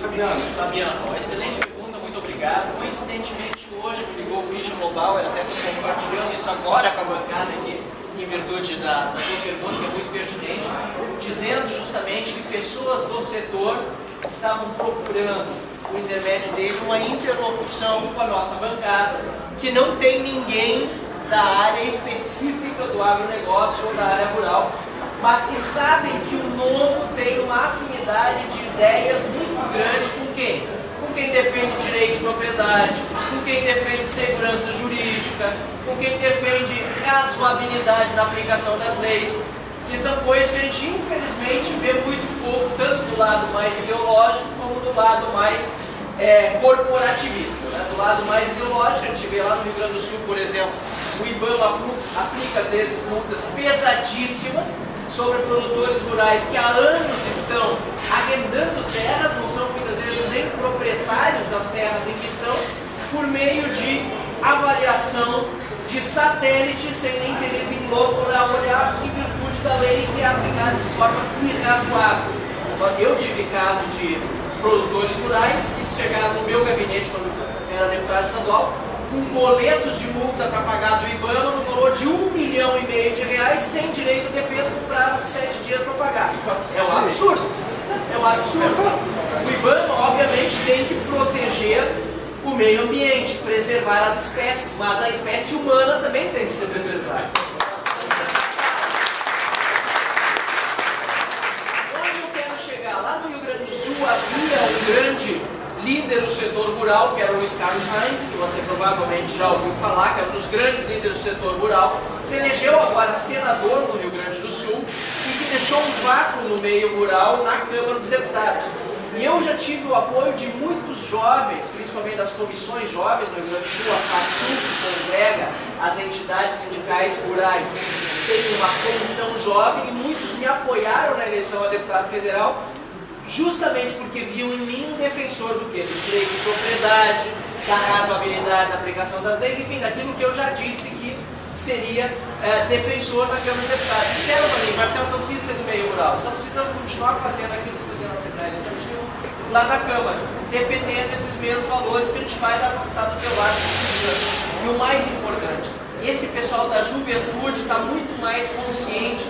Fabiano. Fabiano, excelente pergunta, muito obrigado. Coincidentemente, hoje me ligou o Christian Lobauer, até estou compartilhando isso agora com a bancada aqui, em virtude da, da sua pergunta, que é muito pertinente, dizendo justamente que pessoas do setor estavam procurando, por intermédio dele, uma interlocução com a nossa bancada, que não tem ninguém da área específica do agronegócio ou da área rural, mas que sabem que o novo tem uma afinidade de ideias muito grande com quem? Com quem defende direito de propriedade, com quem defende segurança jurídica, com quem defende razoabilidade na aplicação das leis. Que são coisas que a gente infelizmente vê muito pouco, tanto do lado mais ideológico como do lado mais é, corporativista. Né? Do lado mais ideológico, a gente vê lá no Rio Grande do Sul, por exemplo, o IBAMA aplica às vezes multas pesadíssimas sobre produtores rurais que há anos estão arrendando terras, não são muitas vezes nem proprietários das terras em questão, por meio de avaliação de satélite sem nem ter ido em loco para olhar em virtude da lei que é aplicado de forma irrazoável. Eu tive caso de produtores rurais que chegaram no meu gabinete quando eu era deputado estadual com boletos de multa para pagar do IBAMA no valor de um milhão e meio de reais sem direito de defesa com prazo de sete dias para pagar. É um absurdo. É um absurdo. O IBAMA, obviamente, tem que proteger o meio ambiente, preservar as espécies, mas a espécie humana também tem que ser preservada. Onde eu quero chegar? Lá no Rio Grande do Sul havia um grande líder do setor rural, que era o Luiz Carlos Reis, que você provavelmente já ouviu falar, que era um dos grandes líderes do setor rural, se elegeu agora senador no Rio Grande do Sul e que deixou um vácuo no meio rural na Câmara dos Deputados. E eu já tive o apoio de muitos jovens, principalmente das comissões jovens no Rio Grande do Sul, a FACU, que congrega as entidades sindicais rurais. Tem uma comissão jovem e muitos me apoiaram na eleição a deputado federal justamente porque viu em mim um defensor do quê? Do direito de propriedade, da razoabilidade da aplicação das leis, enfim, daquilo que eu já disse que seria é, defensor na Câmara de Deputados. Disseram para mim, Marcelo, você não precisa ser do meio rural, só precisa continuar fazendo aquilo que fazia na Assembleia Legislativa, lá na Câmara, defendendo esses mesmos valores que a gente vai estar do teu lado. E o mais importante, esse pessoal da juventude está muito mais consciente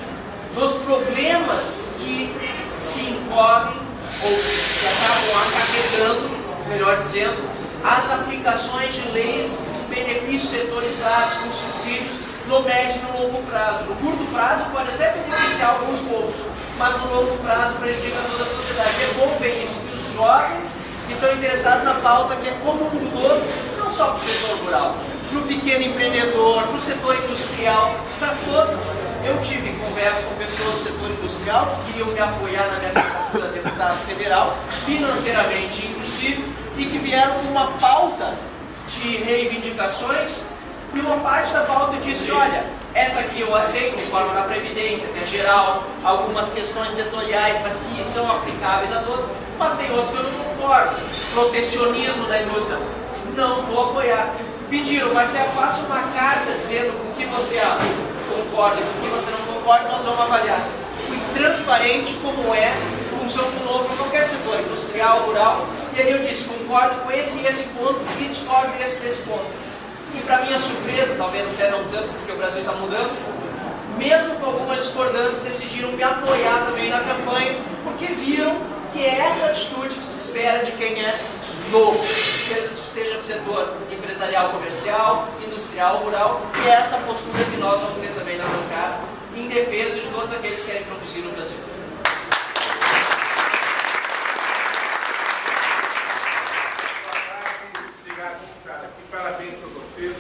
dos problemas que se encobrem ou que acabam acarretando, melhor dizendo, as aplicações de leis de benefícios setorizados com subsídios no médio e no longo prazo. No curto prazo pode até beneficiar alguns poucos, mas no longo prazo prejudica toda a sociedade. É bom ver isso, que os jovens estão interessados na pauta que é como um todo, não só para o setor rural, para o pequeno empreendedor, para o setor industrial, para todos. Eu tive conversa com pessoas do setor industrial que queriam me apoiar na minha candidatura a deputado federal, financeiramente inclusive, e que vieram com uma pauta de reivindicações e uma parte da pauta disse, olha, essa aqui eu aceito, reforma da Previdência, que é geral, algumas questões setoriais, mas que são aplicáveis a todos, mas tem outros que eu não concordo. Protecionismo da indústria, não vou apoiar. Pediram, mas é faça uma carta dizendo com que você concorda, com que você não concorda, nós vamos avaliar. Fui transparente como é função do novo para qualquer setor, industrial, rural, e aí eu disse, concordo com esse e esse ponto e discordo desse desse ponto. E para minha surpresa, talvez até não tanto, porque o Brasil está mudando, mesmo com algumas discordâncias, decidiram me apoiar também na campanha, porque viram que é essa atitude que se espera de quem é novo, seja no setor empresarial, comercial, industrial, rural, e é essa postura que nós vamos ter também na bancada, em defesa de todos aqueles que querem produzir no Brasil. Parabéns para vocês.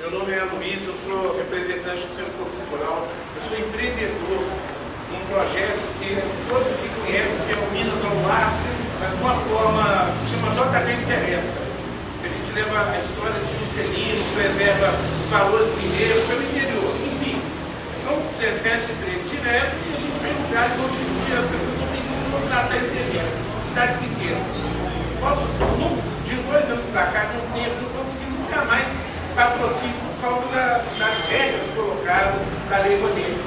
Meu nome é Luiz, eu sou representante do Centro Cultural, eu sou empreendedor um projeto que todos aqui conhecem, que é o Minas ao Mar, mas de uma forma que chama JB Seresta. Que a história de Juscelino, preserva os valores mineiros pelo interior. Enfim, são 17 empregos diretos e a gente vem em lugares onde as pessoas não têm como contratar esse evento. Cidades pequenas. Nós, de dois anos para cá, de um tempo, não conseguimos nunca mais patrocínio por causa da, das regras colocadas da Lei Rouanet.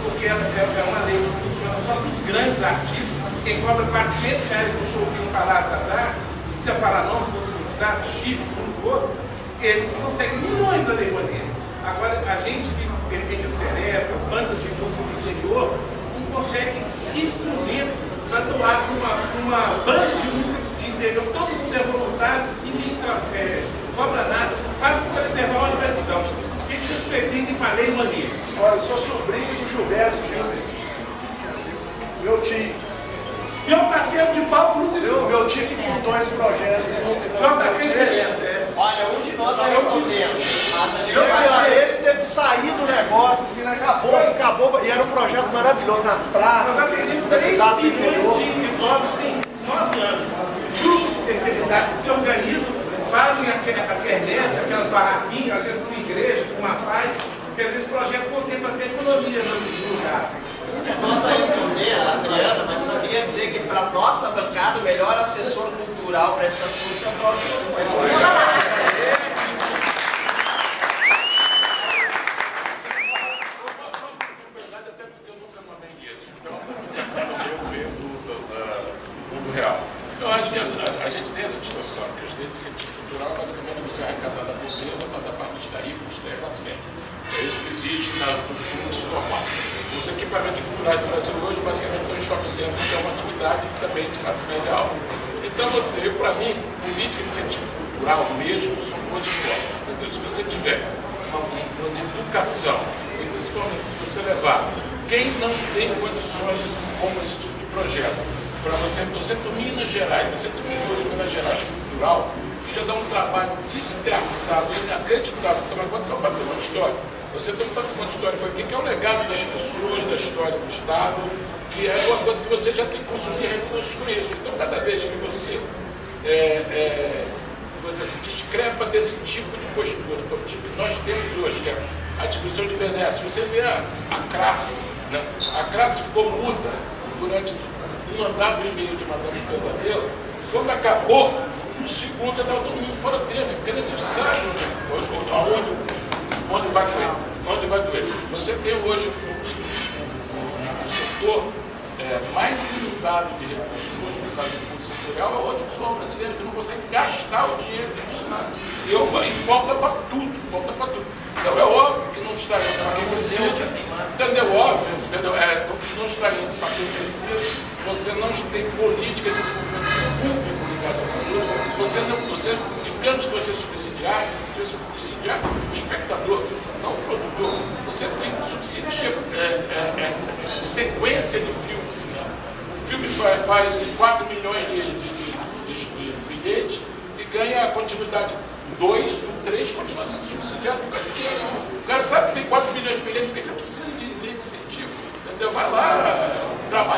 Porque é, é, uma lei que funciona só para os grandes artistas, quem cobra 400 reais por show aqui no Palácio das Artes, você falar não, sabe, Chico, um outro, eles conseguem milhões Lei Rouanet. Agora, a gente que defende a Seresta, as bandas de música do interior, não consegue instrumento para doar para uma, uma banda de música de interior, todo mundo é voluntário, ninguém é, cobra nada, faz para preservar uma tradição. O que vocês pretendem para a Lei Rouanet? Olha, eu sou sobrinho do Gilberto Gilberto. Meu tio. Meu parceiro de palco nos meu, meu tio que fundou esse projeto. JP Excelência, é. Olha, um de nós vai responder. Ele teve que sair do negócio, assim, né? acabou, acabou, e era um projeto maravilhoso nas praças, da cidade do interior. Tem nove anos. Grupos de terceira idade se organizam, fazem a quermesse, aquelas barraquinhas, às vezes com uma igreja, com uma paz, porque às vezes o projeto contempla até economia no lugar. Nós vamos responder a Adriana, mas só queria dizer que para nossa bancada o melhor assessor cultural para esse assunto é o próprio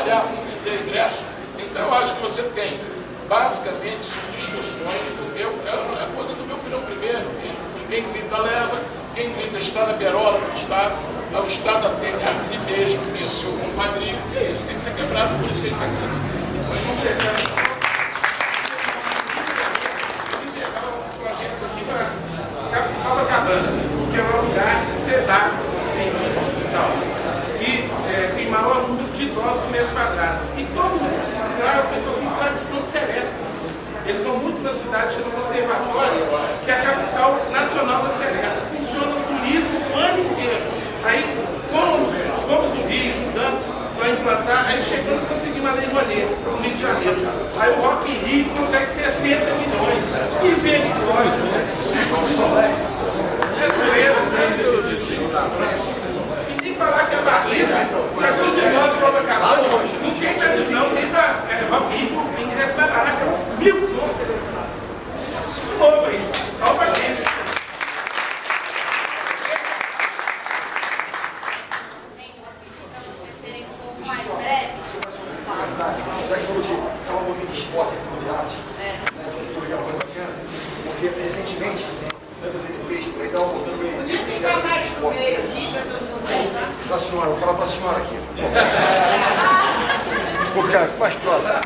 trabalhar, ter ingresso. Então eu acho que você tem, basicamente, discussões, eu, é a coisa do meu opinião primeiro, quem grita leva, quem grita está na berola do Estado, o Estado atende a si mesmo, o seu compadrinho, e é isso, tem que ser quebrado, por isso que ele está aqui. Mas não tem Copacabana, que é um lugar sedado, científico e tal, que é, tem maior número de idosos por metro quadrado. E todo mundo lá é uma pessoa que tem tradição de seresta. Eles vão muito na cidade, chama Conservatória, que é a capital nacional da seresta. Funciona o turismo o ano inteiro. Aí fomos, fomos no Rio, estudamos para implantar, aí chegando conseguimos a Lei Rolê, no Rio de Janeiro. Aí o Rock Rio consegue 60 milhões. Misericórdia, né? É doença, né? E tem que falar que a vacina, para seus irmãos de Copacabana, ninguém está dizendo, tem para é, Rock Rio, ingresso barato, é mil contas. De novo aí, salva a gente. Já que falou de falar um pouquinho de esporte, falou de arte, né, de cultura, que é uma coisa bacana, porque recentemente, tantas ETPs por aí estavam voltando bem de esporte. Para a senhora, vou falar para a senhora aqui. Vou ficar mais próximo.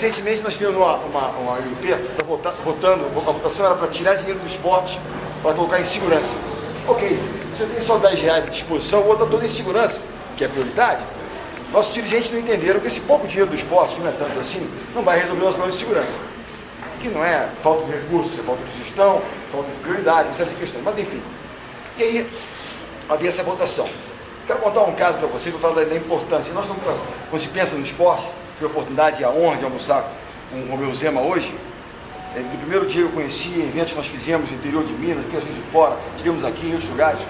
Recentemente nós tivemos uma, uma, uma UP vota, votando, a votação era para tirar dinheiro do esporte para colocar em segurança. Ok, eu tenho só 10 reais à disposição, vou botar todo em segurança, que é prioridade. Nossos dirigentes não entenderam que esse pouco dinheiro do esporte, que não é tanto assim, não vai resolver o nosso problema de segurança. Que não é falta de recursos, é falta de gestão, falta de prioridade, uma série de questões. Mas enfim. E aí havia essa votação. Quero contar um caso para vocês, vou falar da importância. Nós estamos, quando se pensa no esporte, tive a oportunidade e a honra de almoçar com o Romeu Zema hoje. É, do primeiro dia eu conheci, eventos que nós fizemos no interior de Minas, aqui a gente de fora, tivemos aqui em outros lugares.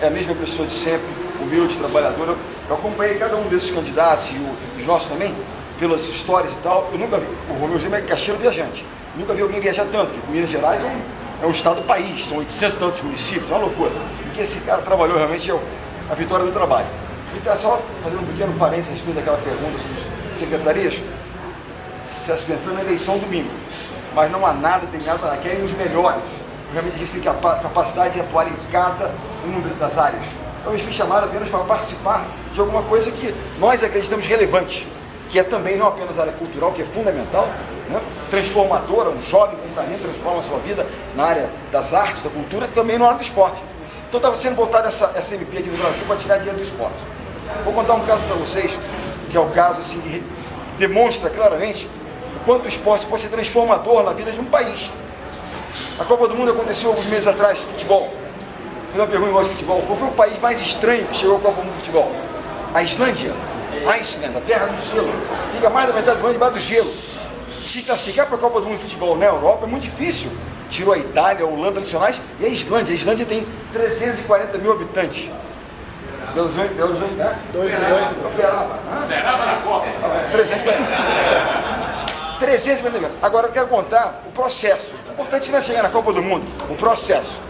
É a mesma pessoa de sempre, humilde, trabalhadora. Eu acompanhei cada um desses candidatos e os nossos também, pelas histórias e tal. Eu nunca vi, o Romeu Zema é caixeiro viajante. Nunca vi alguém viajar tanto, porque Minas Gerais é um, é um estado-país, são 800 e tantos municípios, é uma loucura. O que esse cara trabalhou realmente é a vitória do trabalho. Então, só fazendo um pequeno parênteses a respeito daquela pergunta sobre as secretarias, se está pensando na eleição domingo, mas não há nada, tem nada, nada, querem os melhores. Realmente eles têm capacidade de atuar em cada uma das áreas. Então, eles fui chamado apenas para participar de alguma coisa que nós acreditamos relevante, que é também não apenas a área cultural, que é fundamental, né? transformadora, um jovem com talento transforma a sua vida na área das artes, da cultura, também na área do esporte. Então estava sendo votada essa, essa MP aqui no Brasil para tirar dinheiro do esporte. Vou contar um caso para vocês, que é o caso assim, que demonstra claramente o quanto o esporte pode ser transformador na vida de um país. A Copa do Mundo aconteceu alguns meses atrás, futebol. Fazer uma pergunta de futebol. Qual foi o país mais estranho que chegou à Copa do Mundo de futebol? A Islândia. Iceland, a terra do gelo. Fica mais da metade do ano debaixo do gelo. Se classificar para a Copa do Mundo de futebol na Europa é muito difícil. Tirou a Itália, a Holanda tradicionais e a Islândia. A Islândia tem 340 mil habitantes. Horizonte, Belo Horizonte, né? Dois milhões. Uberaba. Uberaba na Copa. 340. 340 mil. Agora eu quero contar o processo. O importante não é chegar na Copa do Mundo, o processo.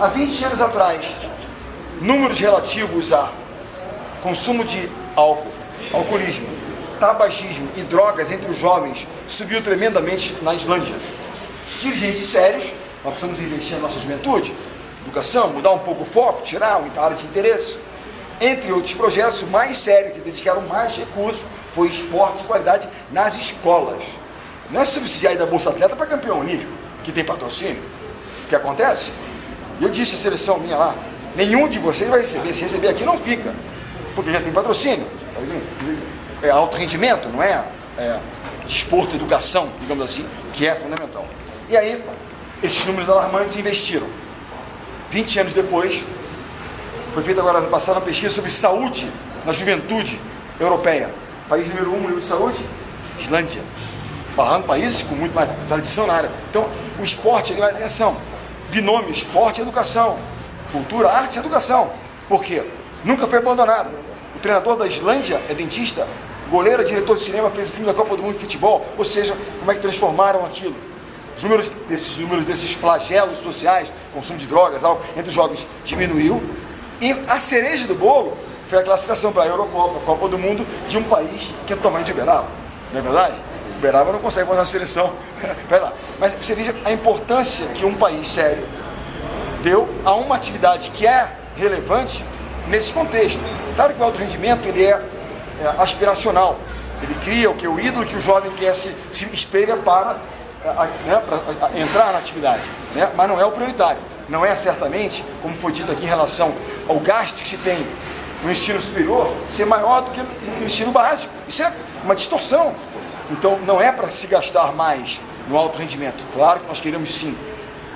Há 20 anos atrás, números relativos a consumo de álcool, alcoolismo, tabagismo e drogas entre os jovens subiu tremendamente na Islândia. Dirigentes sérios, nós precisamos investir na nossa juventude, educação, mudar um pouco o foco, tirar a área de interesse. Entre outros projetos, o mais sério, que dedicaram mais recursos, foi esporte de qualidade nas escolas. Não é subsidiar da Bolsa Atleta para campeão olímpico, que tem patrocínio. O que acontece? Eu disse à seleção minha lá, nenhum de vocês vai receber, se receber aqui não fica, porque já tem patrocínio. É alto rendimento, não é, é desporto, educação, digamos assim, que é fundamental. E aí, esses números alarmantes investiram. 20 anos depois, foi feita agora no passado uma pesquisa sobre saúde na juventude europeia. País número um, número de saúde? Islândia. Barrando países com muito mais tradição na área. Então, o esporte, ele vai atenção. Binômio, esporte e educação. Cultura, arte e educação. Por quê? Nunca foi abandonado. O treinador da Islândia é dentista, goleiro, diretor de cinema, fez o filme da Copa do Mundo de Futebol. Ou seja, como é que transformaram aquilo? Os números desses, números desses flagelos sociais, consumo de drogas, entre os jovens diminuiu. E a cereja do bolo foi a classificação para a Eurocopa, a Copa do Mundo, de um país que é de Uberaba. Não é verdade? Uberaba não consegue fazer uma seleção. Pera lá. Mas você veja a importância que um país sério deu a uma atividade que é relevante nesse contexto. Claro que o alto rendimento ele é, é aspiracional. Ele cria o que o ídolo que o jovem quer se, se espelha para, né, para entrar na atividade. Né? Mas não é o prioritário. Não é certamente, como foi dito aqui em relação ao gasto que se tem no ensino superior, ser maior do que no ensino básico. Isso é uma distorção. Então não é para se gastar mais no alto rendimento. Claro que nós queremos sim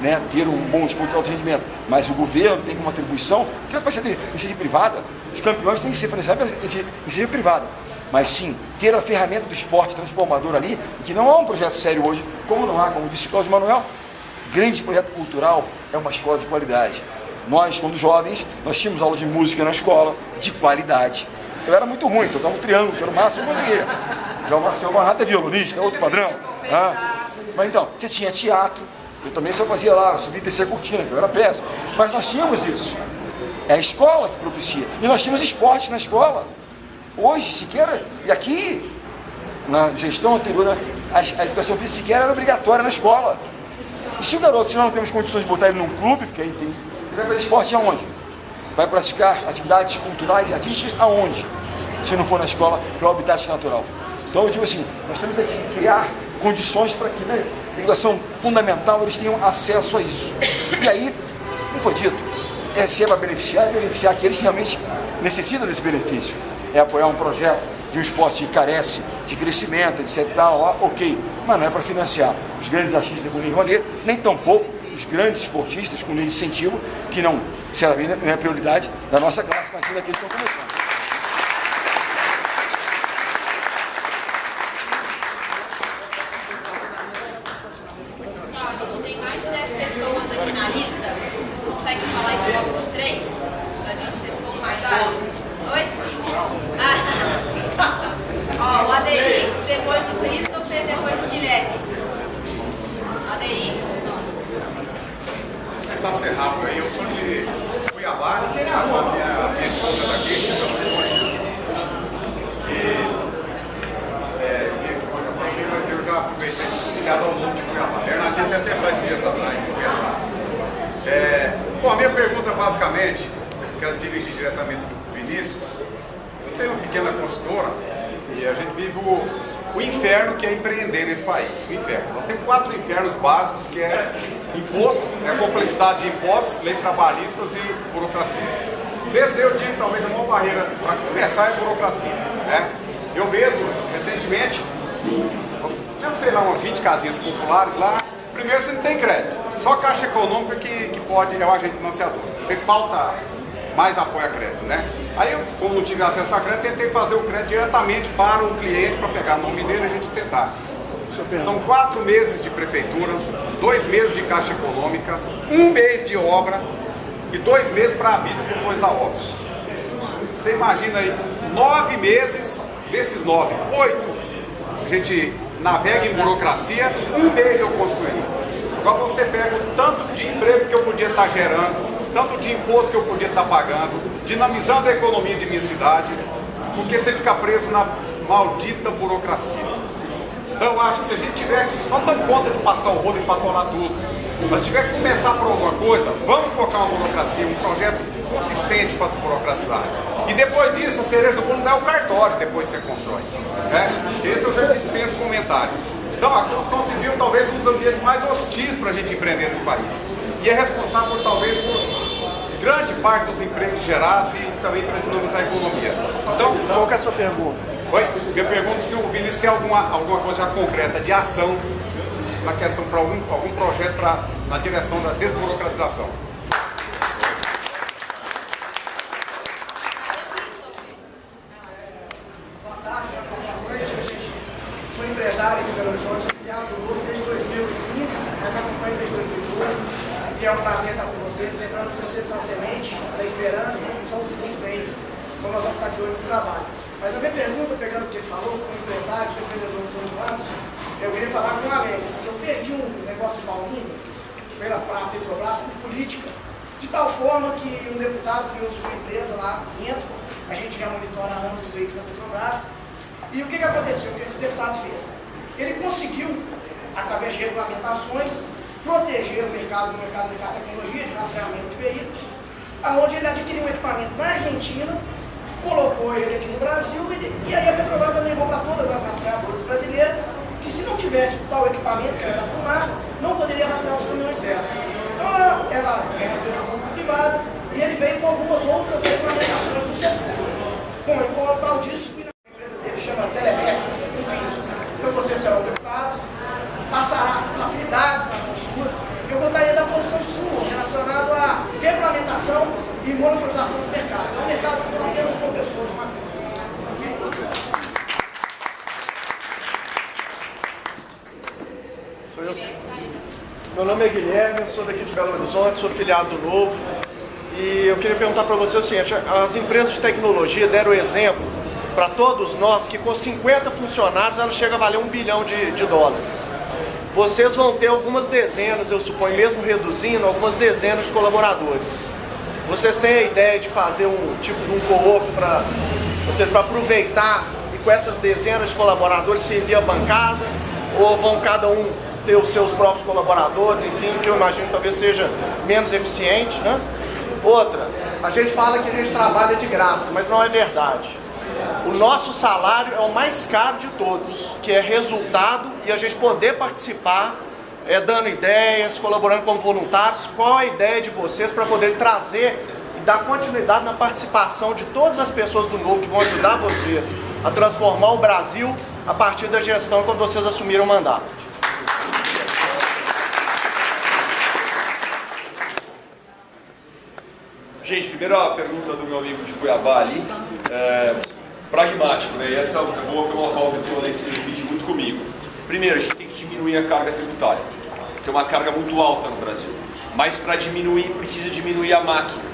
né, ter um bom desporto de alto rendimento, mas o governo tem uma atribuição, que vai ser de iniciativa privada, os campeões têm que ser financiados em iniciativa privada. Mas sim, ter a ferramenta do esporte transformador ali, que não é um projeto sério hoje, como não há, como disse Cláudio Manuel, grande projeto cultural é uma escola de qualidade. Nós, quando jovens, nós tínhamos aula de música na escola, de qualidade. Eu era muito ruim, tocava um triângulo, que era o máximo que eu conseguia. Já o Marcelo Barrata é violonista, outro padrão. Ah. Mas então, você tinha teatro, eu também só fazia lá, subir e descer a cortina, que eu era péssimo. Mas nós tínhamos isso. É a escola que propicia. E nós tínhamos esporte na escola. Hoje, sequer, e aqui, na gestão anterior, a, educação física sequer era obrigatória na escola. E se o garoto, se nós não temos condições de botar ele num clube, porque aí tem. Ele vai fazer esporte aonde? Vai praticar atividades culturais e artísticas aonde? Se não for na escola, que é o habitat natural. Então eu digo assim, nós temos que criar condições para que, né, a educação fundamental, eles tenham acesso a isso. E aí, como foi dito, é se é para beneficiar, é beneficiar aqueles que realmente necessitam desse benefício. É apoiar um projeto de um esporte que carece de crescimento, etc. Tal, ok, mas não é para financiar os grandes artistas com Lei Rouanet, nem tampouco os grandes esportistas com lei de incentivo, que não, sinceramente, não é prioridade da nossa classe, mas sim daqueles que estão começando. Pode, é o agente financiador. Sempre falta mais apoio a crédito, né? Aí eu, como não tive acesso a crédito, tentei fazer o crédito diretamente para o cliente, para pegar o nome dele e a gente tentar. São quatro meses de prefeitura, dois meses de caixa econômica, um mês de obra e dois meses para habitos depois da obra. Você imagina aí, nove meses desses nove, oito, a gente navega em burocracia, um mês eu construí. Agora você pega o tanto de emprego que eu podia estar gerando, tanto de imposto que eu podia estar pagando, dinamizando a economia de minha cidade, porque você fica preso na maldita burocracia. Então eu acho que se a gente tiver, não dando conta de passar o rolo e patolar tudo, mas se tiver que começar por alguma coisa, vamos focar uma burocracia, um projeto consistente para desburocratizar. E depois disso, a cereja do bolo é o cartório, depois você constrói. Né? Esse eu já dispenso comentários. Então a construção civil talvez um dos ambientes mais hostis para a gente empreender nesse país. E é responsável por, talvez por grande parte dos empregos gerados e também para dinamizar a economia. Então, qual que é a sua pergunta? Oi, eu pergunto se o Vinícius tem alguma, alguma coisa concreta de ação na questão para algum, algum projeto pra, na direção da desburocratização. Sou empresário aqui em Belo Horizonte, filiado do Lula desde 2015, mas acompanho desde 2012. E é um prazer estar com vocês, lembrando que vocês são a semente da esperança e são os bens. Então nós vamos estar de olho no trabalho. Mas a minha pergunta, pegando o que ele falou, como empresário, sou empreendedor dos últimos anos, eu queria falar com o Alex. Eu perdi um negócio paulinho pela pra Petrobras por política, de tal forma que um deputado criou sua empresa lá dentro, a gente já monitora anos os veículos da Petrobras, e o que, que aconteceu? O que esse deputado fez? Ele conseguiu, através de regulamentações, proteger o mercado, o mercado de tecnologia, de rastreamento de veículos, onde ele adquiriu um equipamento na Argentina, colocou ele aqui no Brasil e, e aí a Petrobras levou para todas as rastreadoras brasileiras que se não tivesse tal equipamento, que era fumar, não poderia rastrear os caminhões dela. Então ela, ela é uma empresa público-privada e ele veio com algumas outras regulamentações do setor. Bom, e com o tal disso, fui na empresa dele, chama Telemétricos, enfim. Então vocês serão deputados, passará facilidades na consulta. Eu gostaria da posição sua relacionada à regulamentação e monopolização do mercado. É um mercado com apenas uma pessoa, uma Sou eu. Meu nome é Guilherme, sou daqui de Belo Horizonte, sou filiado do Novo. E eu queria perguntar para você o seguinte, as empresas de tecnologia deram exemplo para todos nós que com 50 funcionários ela chega a valer um bilhão de, de dólares. Vocês vão ter algumas dezenas, eu suponho, mesmo reduzindo, algumas dezenas de colaboradores. Vocês têm a ideia de fazer um tipo de um co-op para aproveitar e com essas dezenas de colaboradores servir a bancada? Ou vão cada um ter os seus próprios colaboradores, enfim, que eu imagino talvez seja menos eficiente, né? Outra, a gente fala que a gente trabalha de graça, mas não é verdade. O nosso salário é o mais caro de todos, que é resultado e a gente poder participar, é, dando ideias, colaborando como voluntários. Qual a ideia de vocês para poder trazer e dar continuidade na participação de todas as pessoas do Novo que vão ajudar vocês a transformar o Brasil a partir da gestão quando vocês assumiram o mandato? Gente, primeiro a pergunta do meu amigo de Cuiabá ali, é, pragmático, né? E essa é boa pela pauta que o Alex divide muito comigo. Primeiro, a gente tem que diminuir a carga tributária, que é uma carga muito alta no Brasil. Mas para diminuir, precisa diminuir a máquina.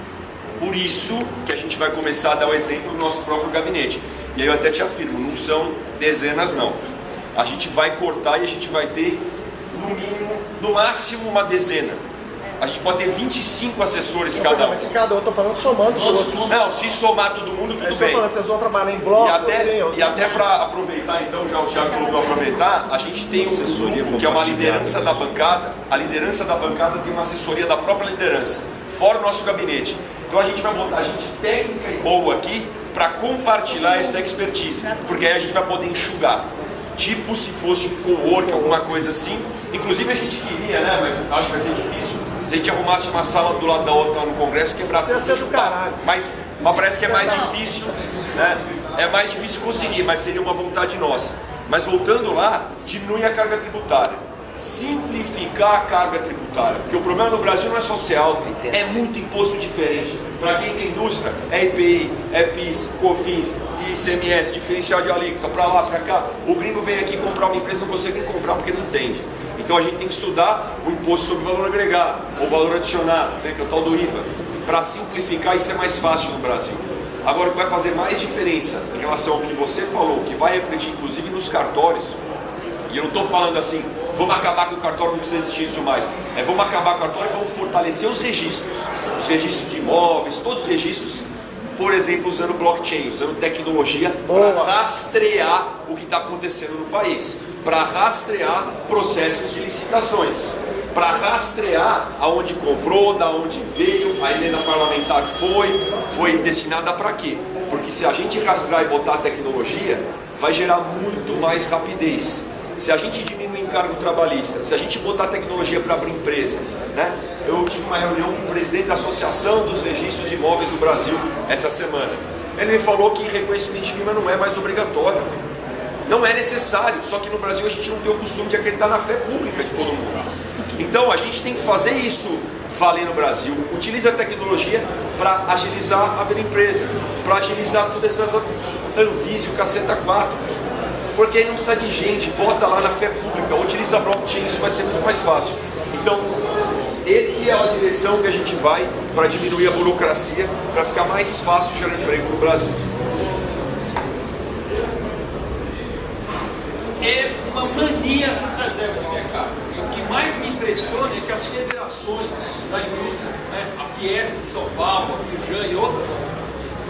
Por isso que a gente vai começar a dar o exemplo do nosso próprio gabinete. E aí eu até te afirmo, não são dezenas não. A gente vai cortar e a gente vai ter, no mínimo, no máximo uma dezena a gente pode ter 25 assessores cada um. Mas cada um, eu tô falando somando todos. Não, se somar todo mundo, tudo é, bem. Falando, vocês vão trabalhar em bloco, e até, assim, e até para aproveitar, então, já o Thiago colocou aproveitar, a gente tem um grupo que é uma liderança da bancada. A liderança da bancada tem uma assessoria da própria liderança, fora o nosso gabinete. Então a gente vai botar gente técnica e boa aqui para compartilhar essa expertise, porque aí a gente vai poder enxugar. Tipo se fosse um co-work, alguma coisa assim. Inclusive a gente queria, né, mas acho que vai ser difícil, se a gente arrumasse uma sala do lado da outra lá no Congresso, quebrar tudo e chutar. Mas, mas parece que é mais difícil, né? É mais difícil conseguir, mas seria uma vontade nossa. Mas voltando lá, diminui a carga tributária. simplificar a carga tributária, porque o problema no Brasil não é social, é muito imposto diferente. Para quem tem indústria, é IPI, é PIS, COFINS, ICMS, diferencial de alíquota, para lá, para cá. O gringo vem aqui comprar uma empresa, não consegue nem comprar porque não entende. Então a gente tem que estudar o imposto sobre valor agregado, ou valor adicionado, né, que é o tal do IVA, para simplificar e ser mais fácil no Brasil. Agora, o que vai fazer mais diferença em relação ao que você falou, que vai refletir inclusive nos cartórios, e eu não estou falando assim, vamos acabar com o cartório, não precisa existir isso mais. É vamos acabar com o cartório e vamos fortalecer os registros. Os registros de imóveis, todos os registros, por exemplo, usando blockchain, usando tecnologia para rastrear o que está acontecendo no país, para rastrear processos de licitações, para rastrear aonde comprou, da onde veio, a emenda parlamentar foi, foi destinada para quê? Porque se a gente rastrear e botar a tecnologia, vai gerar muito mais rapidez. Se a gente diminuir encargo trabalhista, se a gente botar tecnologia para abrir empresa, né? Eu tive uma reunião com o presidente da Associação dos Registros de Imóveis do Brasil essa semana. Ele me falou que reconhecimento de firma não é mais obrigatório. Não é necessário, só que no Brasil a gente não tem o costume de acreditar na fé pública de todo mundo. Então a gente tem que fazer isso valer no Brasil. Utiliza a tecnologia para agilizar a abrir empresa, para agilizar todas essas Anvise, o Caceta 4 porque aí não precisa de gente, bota lá na fé pública, utiliza blockchain, isso vai ser muito mais fácil. Então, essa é a direção que a gente vai para diminuir a burocracia, para ficar mais fácil gerar emprego no Brasil. É uma mania essas reservas de mercado. E o que mais me impressiona é que as federações da indústria, né, a Fiesp de São Paulo, a Fujan e outras,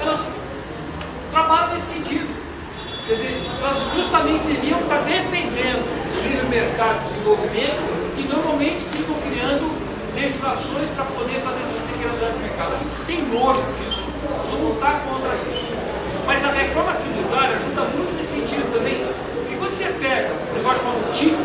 elas trabalham nesse sentido Quer dizer, nós justamente devíamos estar defendendo o livre mercado, o desenvolvimento, e normalmente ficam criando legislações para poder fazer essas pequenas áreas de mercado. A gente tem nojo disso, nós vamos lutar contra isso. Mas a reforma tributária ajuda muito nesse sentido também, porque quando você pega o negócio chamado TIP,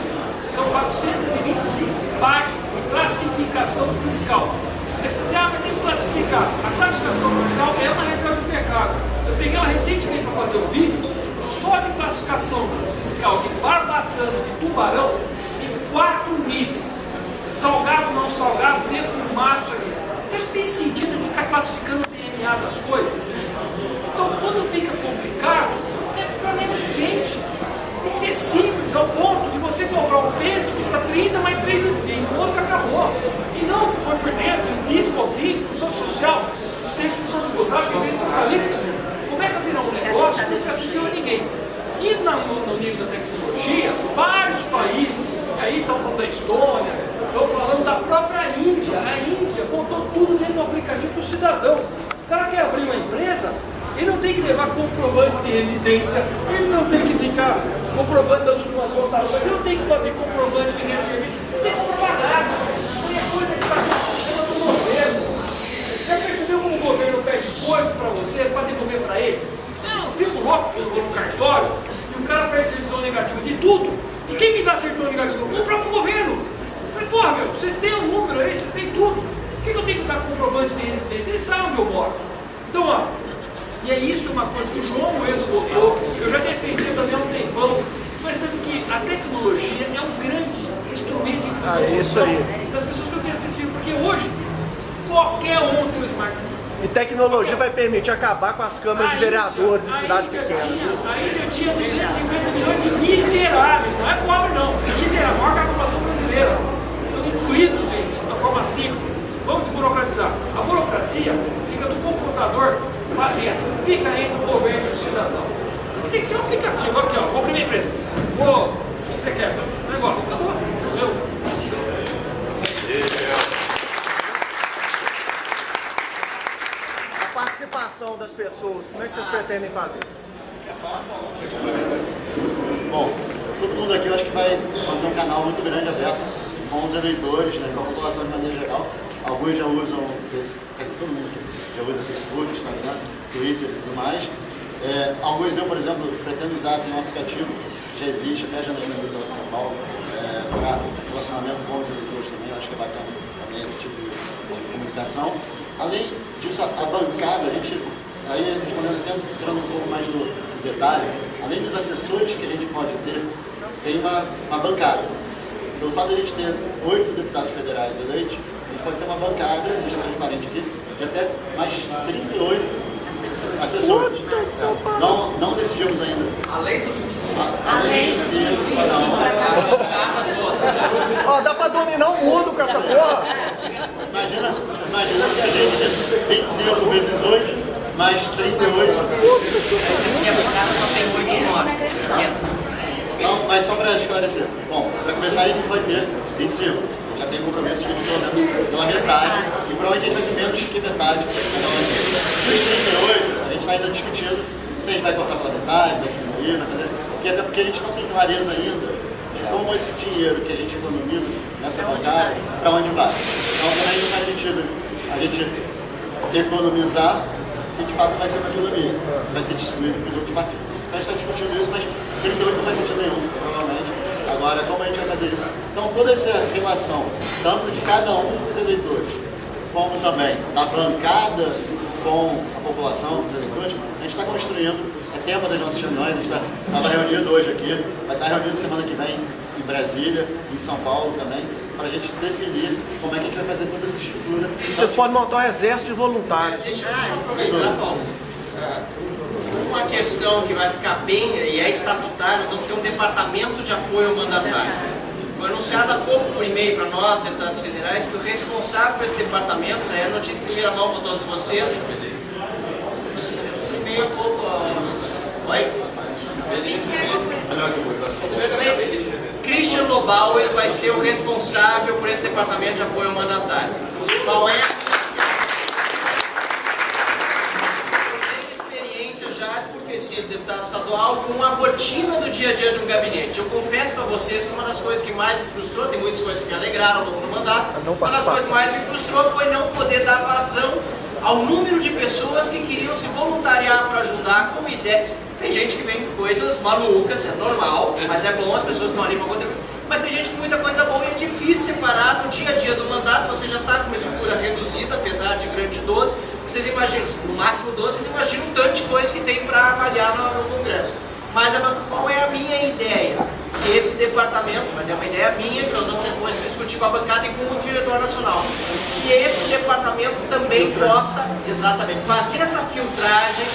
são 425 páginas de classificação fiscal. Aí você ah, mas tem que classificar. A classificação fiscal é uma reserva de mercado. Eu peguei ela recentemente para fazer um vídeo, só de classificação fiscal de barbatana de tubarão tem quatro níveis. Salgado, não salgado, defumado, isso aqui. Vocês têm sentido de ficar classificando o DNA das coisas? Então, quando fica complicado, é para menos gente. Tem que ser simples, ao ponto de você comprar um tênis custa 30, mais 3 em outro acabou. E não por dentro, em disco, ofício, função social, assistência função tributária, vivência eucalipto começa a virar um negócio que não acessível a ninguém. E no, no nível da tecnologia, vários países, aí estão falando da Estônia, estão falando da própria Índia, a Índia botou tudo dentro do aplicativo do cidadão. O cara quer abrir uma empresa, ele não tem que levar comprovante de residência, ele não tem que ficar comprovante das últimas votações, ele não tem que fazer comprovante de residência, não tem que provar nada. É coisa que está sendo do governo. Já percebeu como o governo pede coisas para você, para devolver para ele? Não, fico louco que eu vou no cartório e o cara pede certidão negativa de tudo. E quem me dá certidão negativa? O próprio governo. Falei, porra, meu, vocês têm um número aí, vocês têm tudo. Por que, que eu tenho que dar comprovante de residência? Eles sabem onde eu moro. Então, ó, e é isso uma coisa que o João Moedo botou, eu já defendi também há um tempão, mas tanto que a tecnologia é um grande instrumento de inclusão ah, é social das pessoas que eu tenho acessível, porque hoje Qualquer um tem um smartphone. E tecnologia vai permitir acabar com as câmaras de vereadores em cidade pequena. A Índia tinha 250 milhões de miseráveis, não é pobre não, é miserável, maior que a população brasileira. Estão incluídos, gente, de uma forma simples. Vamos desburocratizar. A burocracia fica do computador para dentro, fica entre o governo e o cidadão. Tem que ser um aplicativo, aqui ó, compre minha empresa. Vou, o que você quer? Negócio, acabou. Entendeu? participação das pessoas, como é que vocês pretendem fazer? Bom, todo mundo aqui eu acho que vai manter um canal muito grande aberto com os eleitores, né, com a população de maneira geral. Alguns já usam, quer dizer, todo mundo já usa Facebook, Instagram, Twitter e tudo mais. É, alguns eu, por exemplo, pretendo usar, tem um aplicativo, já existe, até a Janaína usa lá de São Paulo, é, para relacionamento com os eleitores também, acho que é bacana também esse tipo de, de comunicação. Além disso, a, a bancada, a gente, aí respondendo até entrando um pouco mais no detalhe, além dos assessores que a gente pode ter, tem uma, uma bancada. Pelo fato de a gente ter oito deputados federais eleitos, a gente pode ter uma bancada, deixa transparente aqui, de até mais 38 assessores. É. Não, não decidimos ainda. Além do 25. Além do 25. Ó, dá pra dominar o mundo com essa porra. Imagina, imagina se a gente tem 25 vezes 8, mais 38. Essa aqui a bancada só tem 8 9. Não, mas só para esclarecer. Bom, para começar a gente vai ter 25. Já tem compromisso de pelo menos pela metade. E provavelmente a gente vai ter menos que metade. Dos 38, a gente está ainda discutindo se a gente vai cortar pela metade, vai diminuir, vai fazer. Porque, até porque a gente não tem clareza ainda de como esse dinheiro que a gente economiza nessa bancada, para onde vai. Então também não faz sentido a gente economizar se de fato vai ser uma economia, se vai ser distribuído para os outros partidos. Então a gente está discutindo isso, mas 38 não faz sentido nenhum, provavelmente. Agora, como a gente vai fazer isso? Então, toda essa relação, tanto de cada um dos eleitores, como também da bancada com a população, dos eleitores, a gente está construindo, é tema das nossas reuniões, a gente estava tá, reunido hoje aqui, vai estar reunido semana que vem em Brasília, em São Paulo também, para a gente definir como é que a gente vai fazer toda essa estrutura. Vocês podem montar um exército de voluntários. Deixa, deixa eu aproveitar, Paulo. Uma questão que vai ficar bem, e é estatutária, nós vamos ter um departamento de apoio mandatário. Foi anunciado há pouco por e-mail para nós, deputados federais, que o responsável por esse departamento, isso aí é notícia em primeira mão para todos vocês. Nós recebemos por e-mail há pouco. Oi? Christian Lobauer vai ser o responsável por esse departamento de apoio mandatário. Qual é sido deputado estadual com a rotina do dia a dia de um gabinete. Eu confesso para vocês que uma das coisas que mais me frustrou, tem muitas coisas que me alegraram ao longo do mandato, uma das coisas que mais me frustrou foi não poder dar vazão ao número de pessoas que queriam se voluntariar para ajudar com ideia. Tem gente que vem com coisas malucas, é normal, mas é bom, as pessoas estão ali para contribuir. Mas tem gente com muita coisa boa e é difícil separar no dia a dia do mandato, você já está com uma estrutura reduzida, apesar de grande 12, vocês imaginam, no máximo 12, vocês imaginam o tanto de coisa que tem para avaliar no, no, Congresso. Mas qual é a minha ideia? Que esse departamento, mas é uma ideia minha, que nós vamos depois discutir com a bancada e com o diretor nacional, que esse departamento também possa, exatamente, fazer essa filtragem,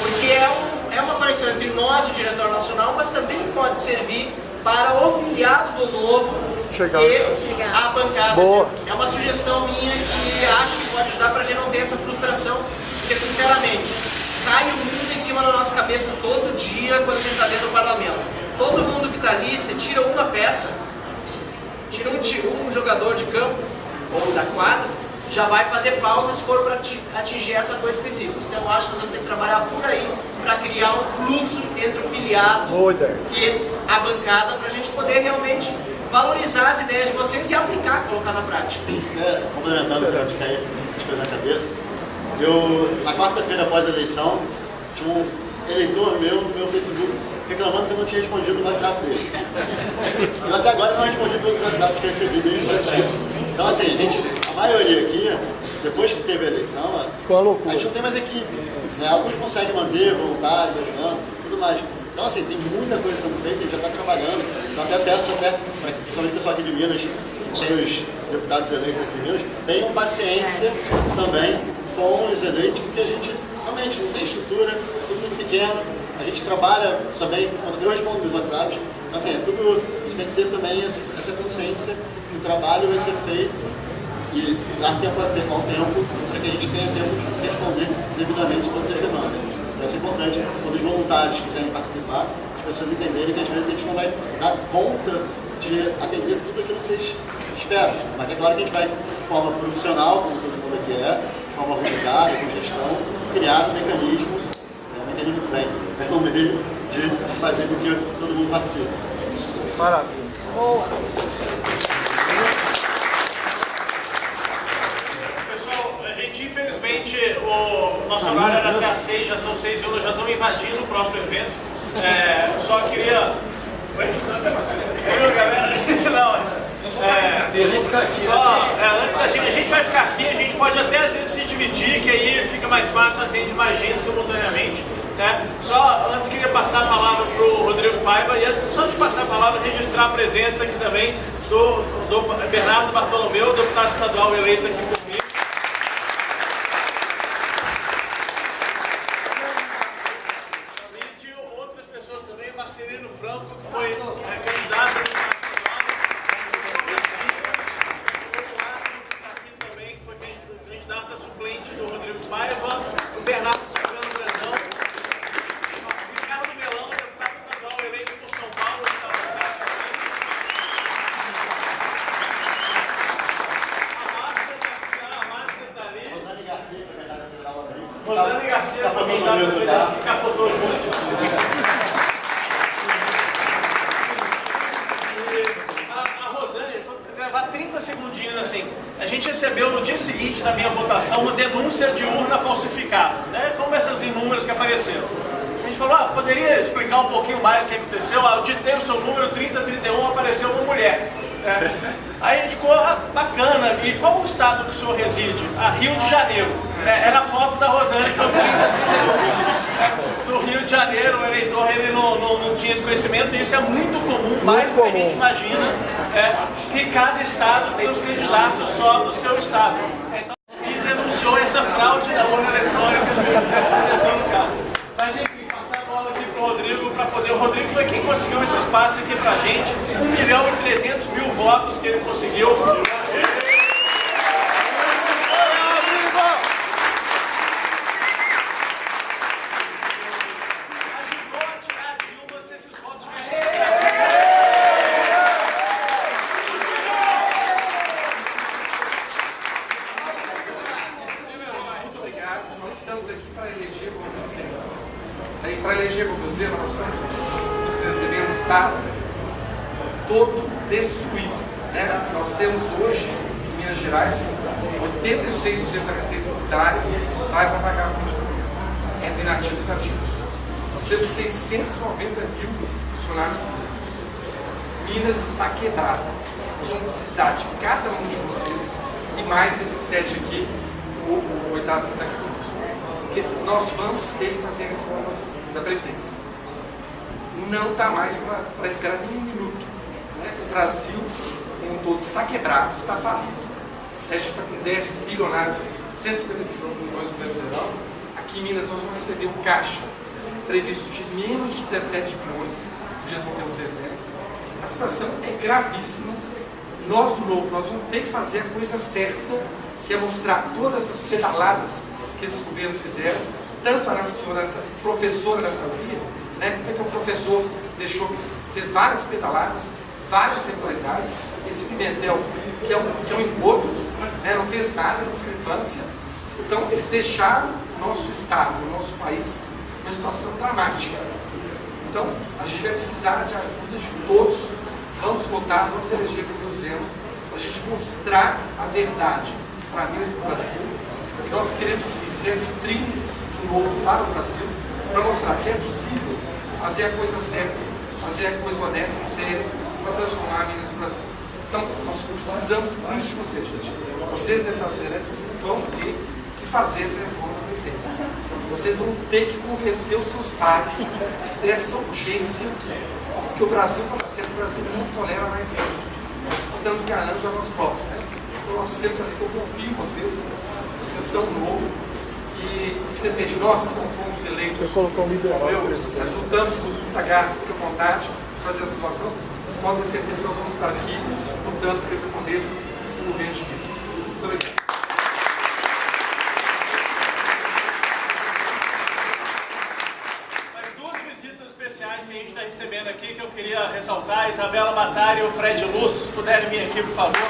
porque é, um, é uma conexão entre nós e o diretor nacional, mas também pode servir para o filiado do novo Chegar. e a bancada. Boa. É uma sugestão minha que acho que pode ajudar para a gente não ter essa frustração, porque sinceramente, cai o mundo em cima da nossa cabeça todo dia quando a gente está dentro do parlamento. Todo mundo que está ali, você tira uma peça, tira um, um jogador de campo ou da quadra, já vai fazer falta se for para atingir essa coisa específica. Então eu acho que nós vamos ter que trabalhar por aí para criar um fluxo entre o filiado e a bancada para a gente poder realmente valorizar as ideias de vocês e aplicar, colocar na prática. É, complementando caso de cair as coisas na cabeça, eu, na quarta-feira após a eleição, tinha um eleitor meu no meu Facebook reclamando que eu não tinha respondido o WhatsApp dele. Eu até agora não respondi todos os WhatsApps que eu recebi desde que. Então assim, a gente, a maioria aqui, depois que teve a eleição, a gente não tem mais equipe. Né? Alguns conseguem manter, voluntários, ajudando, tudo mais. Então, assim, tem muita coisa sendo feita, a gente já está trabalhando. Então, até peço, até, principalmente o pessoal aqui de Minas, os deputados eleitos aqui Minas, tenham paciência também com os eleitos, porque a gente realmente não tem estrutura, é tudo muito pequeno. A gente trabalha também, quando eu respondo nos WhatsApps, então, assim, é tudo, a gente tem que ter também essa consciência que o trabalho vai ser feito e dar tempo ao tempo para que a gente tenha tempo de responder devidamente todas as demandas. Vai ser importante, quando os voluntários quiserem participar, as pessoas entenderem que às vezes a gente não vai dar conta de atender tudo aquilo que vocês esperam. Mas é claro que a gente vai, de forma profissional, como todo mundo aqui é, de forma organizada, com gestão, criar um mecanismo, é um mecanismo bem, é um meio de fazer com que todo mundo participe. Maravilha. Boa. infelizmente, o nosso horário era até às 6, já são 6 horas, já estamos invadindo o próximo evento. É, só queria. Viu, galera? Não, é, só, é, antes da gente, a gente vai ficar aqui, a gente pode até às vezes se dividir, que aí fica mais fácil atender mais gente simultaneamente. Né? Só antes queria passar a palavra para o Rodrigo Paiva e antes só de passar a palavra, registrar a presença aqui também do, do Bernardo Bartolomeu, deputado estadual eleito aqui por Aí, para eleger o Zema, nós recebemos um Estado todo destruído. Né? Nós temos hoje, em Minas Gerais, 86% da receita tributária vai para pagar a fonte do entre inativos e nativos. Nós temos 690 mil funcionários públicos. Minas está quebrada. Nós vamos precisar de cada um de vocês e mais desses sete aqui, o, o oitavo aqui conosco. Porque nós vamos ter que fazer a reforma da Previdência. Não está mais para esperar um minuto. né? O Brasil, como um todo, está quebrado, está falido. A gente está com déficit bilionário, 150 bilhões do governo federal. Aqui em Minas nós vamos receber um caixa previsto de menos de 17 bilhões de pelo dezembro. A situação é gravíssima. Nós do Novo, nós vamos ter que fazer a coisa certa, que é mostrar todas as pedaladas que esses governos fizeram, tanto a senhora professora Anastasia, né, como é que o professor deixou, fez várias pedaladas, várias irregularidades, esse Pimentel, que é um, que é um engodo, né, não fez nada, uma discrepância. Então, eles deixaram nosso Estado, o nosso país, numa situação dramática. Então, a gente vai precisar de ajuda de todos. Vamos votar, vamos eleger o Zema, para a gente mostrar a verdade para Minas e para o Brasil. E nós queremos ser a vitrine do novo para o Brasil, para mostrar que é possível fazer a coisa certa, fazer a coisa honesta e séria, para transformar Minas e o Brasil. Então, nós precisamos muito de vocês, gente. Vocês, deputados federais, vocês vão ter que fazer essa reforma da Previdência. Vocês vão ter que convencer os seus pares dessa urgência, que o Brasil, para ser o Brasil não tolera mais isso. Nós estamos ganhando a nós próprios. Né? Então, nós temos que fazer que eu confio em vocês, vocês são novo. E, infelizmente, nós que não fomos eleitos, como eu, nós lutamos com muita garra, muita vontade de fazer a população, vocês podem ter certeza que nós vamos estar aqui lutando para que isso aconteça no governo de Minas. Muito obrigado. Mais duas visitas especiais que a gente está recebendo aqui que eu queria ressaltar. Isabela Matari e o Fred Luz, se puderem vir aqui, por favor.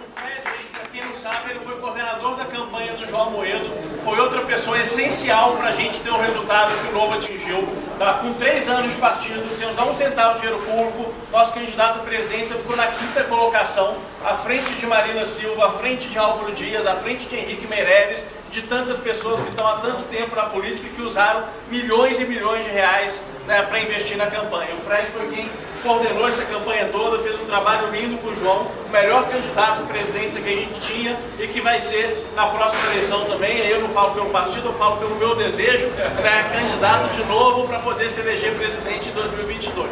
O Fred, gente, para quem não sabe, ele foi coordenador da campanha do João Moedo. Foi outra pessoa essencial para a gente ter o resultado que o Novo atingiu. Tá? Com três anos de partido, sem usar um centavo de dinheiro público, nosso candidato à presidência ficou na quinta colocação, à frente de Marina Silva, à frente de Álvaro Dias, à frente de Henrique Meirelles, de tantas pessoas que estão há tanto tempo na política e que usaram milhões e milhões de reais né, para investir na campanha. O Fred foi quem coordenou essa campanha toda, fez um trabalho lindo com o João, o melhor candidato à presidência que a gente tinha e que vai ser na próxima eleição também. Eu não falo pelo partido, eu falo pelo meu desejo, né, candidato de novo para poder se eleger presidente em 2022.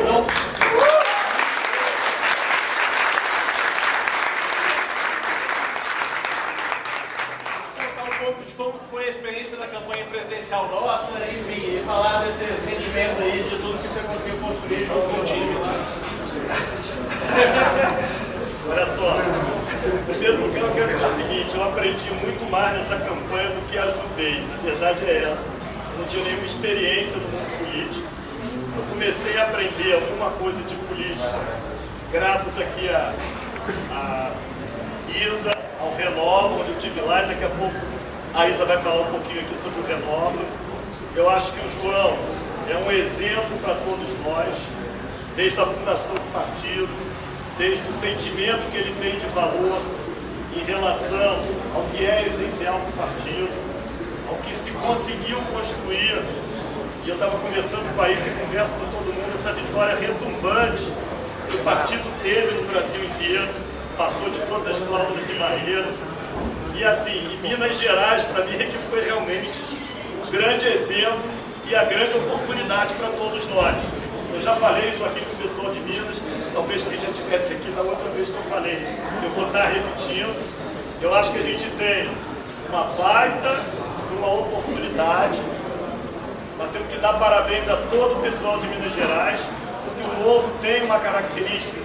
Então, pouco de como foi a experiência da campanha presidencial nossa, enfim, e falar desse sentimento aí de tudo que você conseguiu construir junto com o time lá. Olha só, em primeiro lugar eu quero dizer o seguinte, eu aprendi muito mais nessa campanha do que ajudei, a verdade é essa. Eu não tinha nenhuma experiência no mundo político. Eu comecei a aprender alguma coisa de política graças aqui a, a Isa, ao Renova, onde eu estive lá, e daqui a pouco a Isa vai falar um pouquinho aqui sobre o Renova. Eu acho que o João é um exemplo para todos nós, desde a fundação do partido, desde o sentimento que ele tem de valor em relação ao que é essencial para o partido, ao que se conseguiu construir. E eu estava conversando com a Isa e converso com todo mundo, essa vitória retumbante que o partido teve no Brasil inteiro, passou de todas as cláusulas de barreira, e assim, em Minas Gerais, para mim, é que foi realmente um grande exemplo e a grande oportunidade para todos nós. Eu já falei isso aqui com o pessoal de Minas, talvez quem já estivesse vez que eu falei. Eu vou estar repetindo. Eu acho que a gente tem uma baita uma oportunidade. Nós temos que dar parabéns a todo o pessoal de Minas Gerais, porque o Novo tem uma característica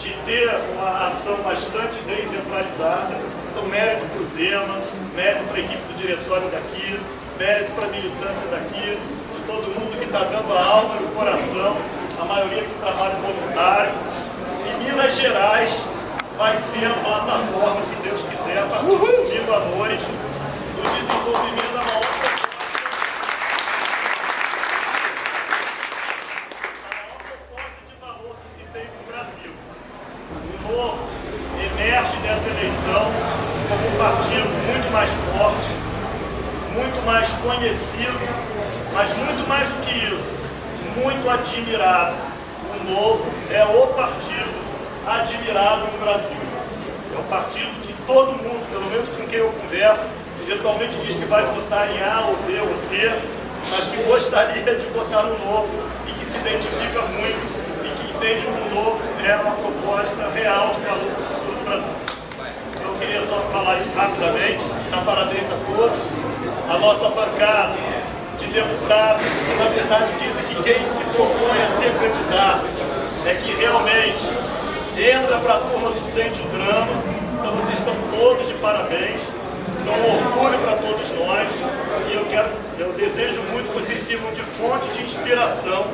de ter uma ação bastante descentralizada. Então, mérito para o Zema, mérito para a equipe do diretório daqui, mérito para a militância daqui, de todo mundo que está dando a alma e o coração, a maioria com trabalho voluntário. E Minas Gerais vai ser a plataforma, se Deus quiser, a partir de domingo à noite, do desenvolvimento da maior novo emerge dessa eleição como um partido muito mais forte, muito mais conhecido, mas muito mais do que isso, muito admirado. O Novo é o partido admirado no Brasil. É o partido que todo mundo, pelo menos com quem eu converso, eventualmente diz que vai votar em A ou B ou C, mas que gostaria de votar no Novo e que se identifica muito entende que o novo é uma proposta real de valor para o futuro do Brasil. Eu queria só falar isso rapidamente, dar parabéns a todos. A nossa bancada de deputados, que na verdade dizem que quem se propõe a ser candidato é que realmente entra para a turma do Sente o Drama. Então vocês estão todos de parabéns. São um orgulho para todos nós. E eu, quero, eu desejo muito que vocês sirvam de fonte de inspiração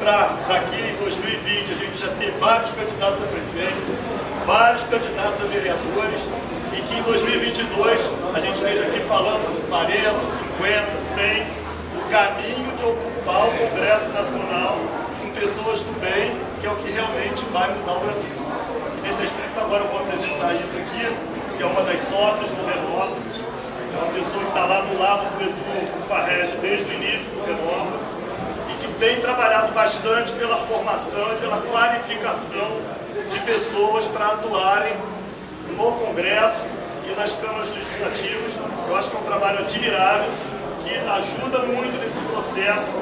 para daqui em 2020 a gente já ter vários candidatos a prefeito, vários candidatos a vereadores e que em 2022 a gente esteja aqui falando 40, 50, 100, o caminho de ocupar o Congresso Nacional com pessoas do bem, que é o que realmente vai mudar o Brasil. E nesse aspecto agora eu vou apresentar isso aqui, que é uma das sócias do Renova, é uma pessoa que está lá do lado do Edu Farrege desde o início do Renova, tem trabalhado bastante pela formação e pela qualificação de pessoas para atuarem no Congresso e nas câmaras legislativas. Eu acho que é um trabalho admirável que ajuda muito nesse processo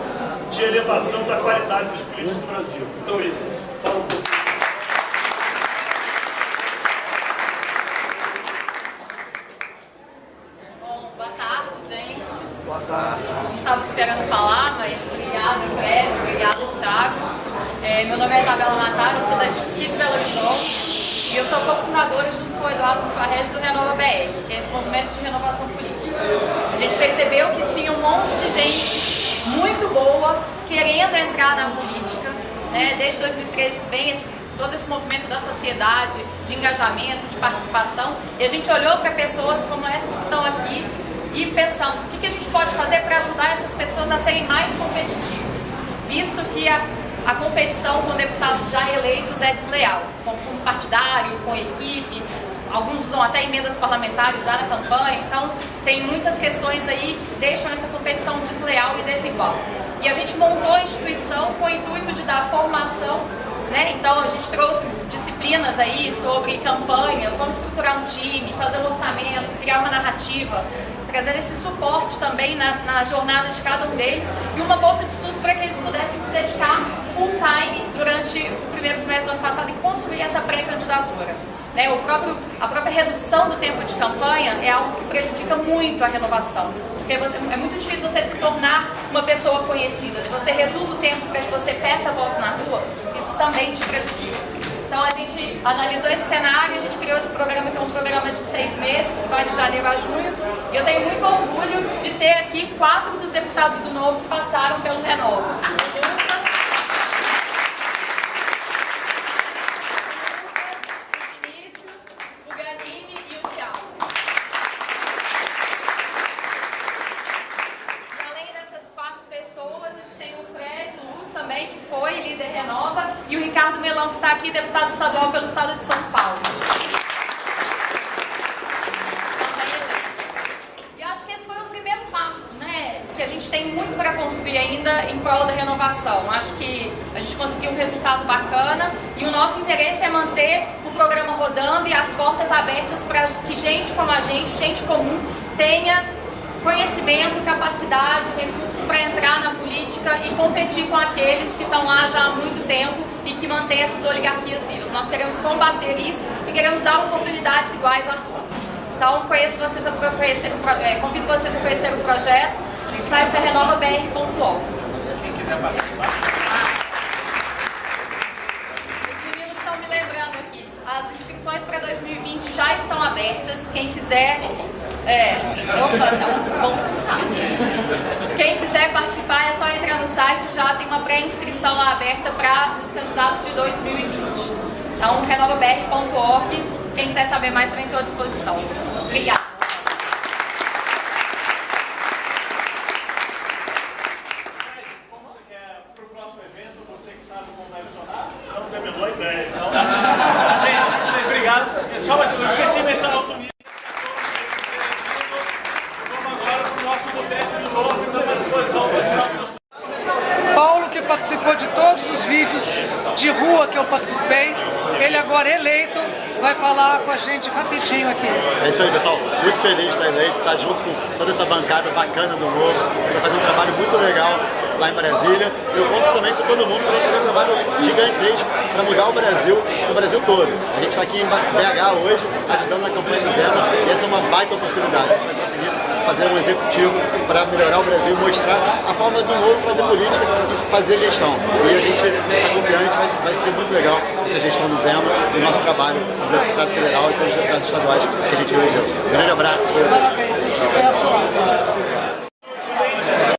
de elevação da qualidade dos políticos do Brasil. Então, isso. Fala um pouco. Bom, boa tarde, gente. Boa tarde. Não estava esperando falar, mas Obrigada, Fred. Obrigada, Thiago. É, meu nome é Isabela Natália, sou da equipe Belo Horizonte e eu sou cofundadora, junto com o Eduardo Farrege, do Renova BR, que é esse movimento de renovação política. A gente percebeu que tinha um monte de gente muito boa querendo entrar na política. Né? Desde 2013 vem esse, todo esse movimento da sociedade, de engajamento, de participação, e a gente olhou para pessoas como essas que estão aqui e pensamos o que, que a gente pode fazer para ajudar essas pessoas a serem mais competitivas, visto que a, a competição com deputados já eleitos é desleal, com fundo partidário, com equipe, alguns usam até emendas parlamentares já na campanha, então tem muitas questões aí que deixam essa competição desleal e desigual. E a gente montou a instituição com o intuito de dar formação, né? então a gente trouxe disciplinas aí sobre campanha, como estruturar um time, fazer um orçamento, criar uma narrativa, trazer esse suporte também na, na, jornada de cada um deles e uma bolsa de estudos para que eles pudessem se dedicar full time durante o primeiro semestre do ano passado e construir essa pré-candidatura. Né, o próprio, a própria redução do tempo de campanha é algo que prejudica muito a renovação. Porque você, é muito difícil você se tornar uma pessoa conhecida. Se você reduz o tempo para que você peça voto na rua, isso também te prejudica. Então a gente analisou esse cenário, a gente criou esse programa que é um programa de seis meses, que vai de janeiro a junho. E eu tenho muito orgulho de ter aqui quatro dos deputados do Novo que passaram pelo Renova. Competir com aqueles que estão lá já há muito tempo e que mantêm essas oligarquias vivas. Nós queremos combater isso e queremos dar oportunidades iguais a todos. Então, conheço vocês a conhecer, é, convido vocês a conhecer o projeto. O site é renovabr.org. Quem quiser participar. Os meninos estão me lembrando aqui. As inscrições para 2020 já estão abertas. Quem quiser... É, opa, é um bom Quem quiser participar é só entrar no site, já tem uma pré-inscrição aberta para os candidatos de 2020. Então, renovabr.org, quem quiser saber mais também estou à disposição. Obrigada. gente rapidinho aqui. É isso aí, pessoal. Muito feliz de estar eleito, estar junto com toda essa bancada bacana do Novo. Vai fazer um trabalho muito legal lá em Brasília. Eu conto também com todo mundo para a gente fazer um trabalho gigantesco para mudar o Brasil, no Brasil todo. A gente está aqui em BH hoje, ajudando na campanha do Zema, e essa é uma baita oportunidade. A gente vai conseguir fazer um executivo para melhorar o Brasil, mostrar a forma do novo fazer política e fazer gestão. E a gente está confiante, vai, vai ser muito legal essa gestão do Zema e o nosso trabalho do deputado federal e com os deputados estaduais que a gente elegeu. Grande abraço. Sucesso.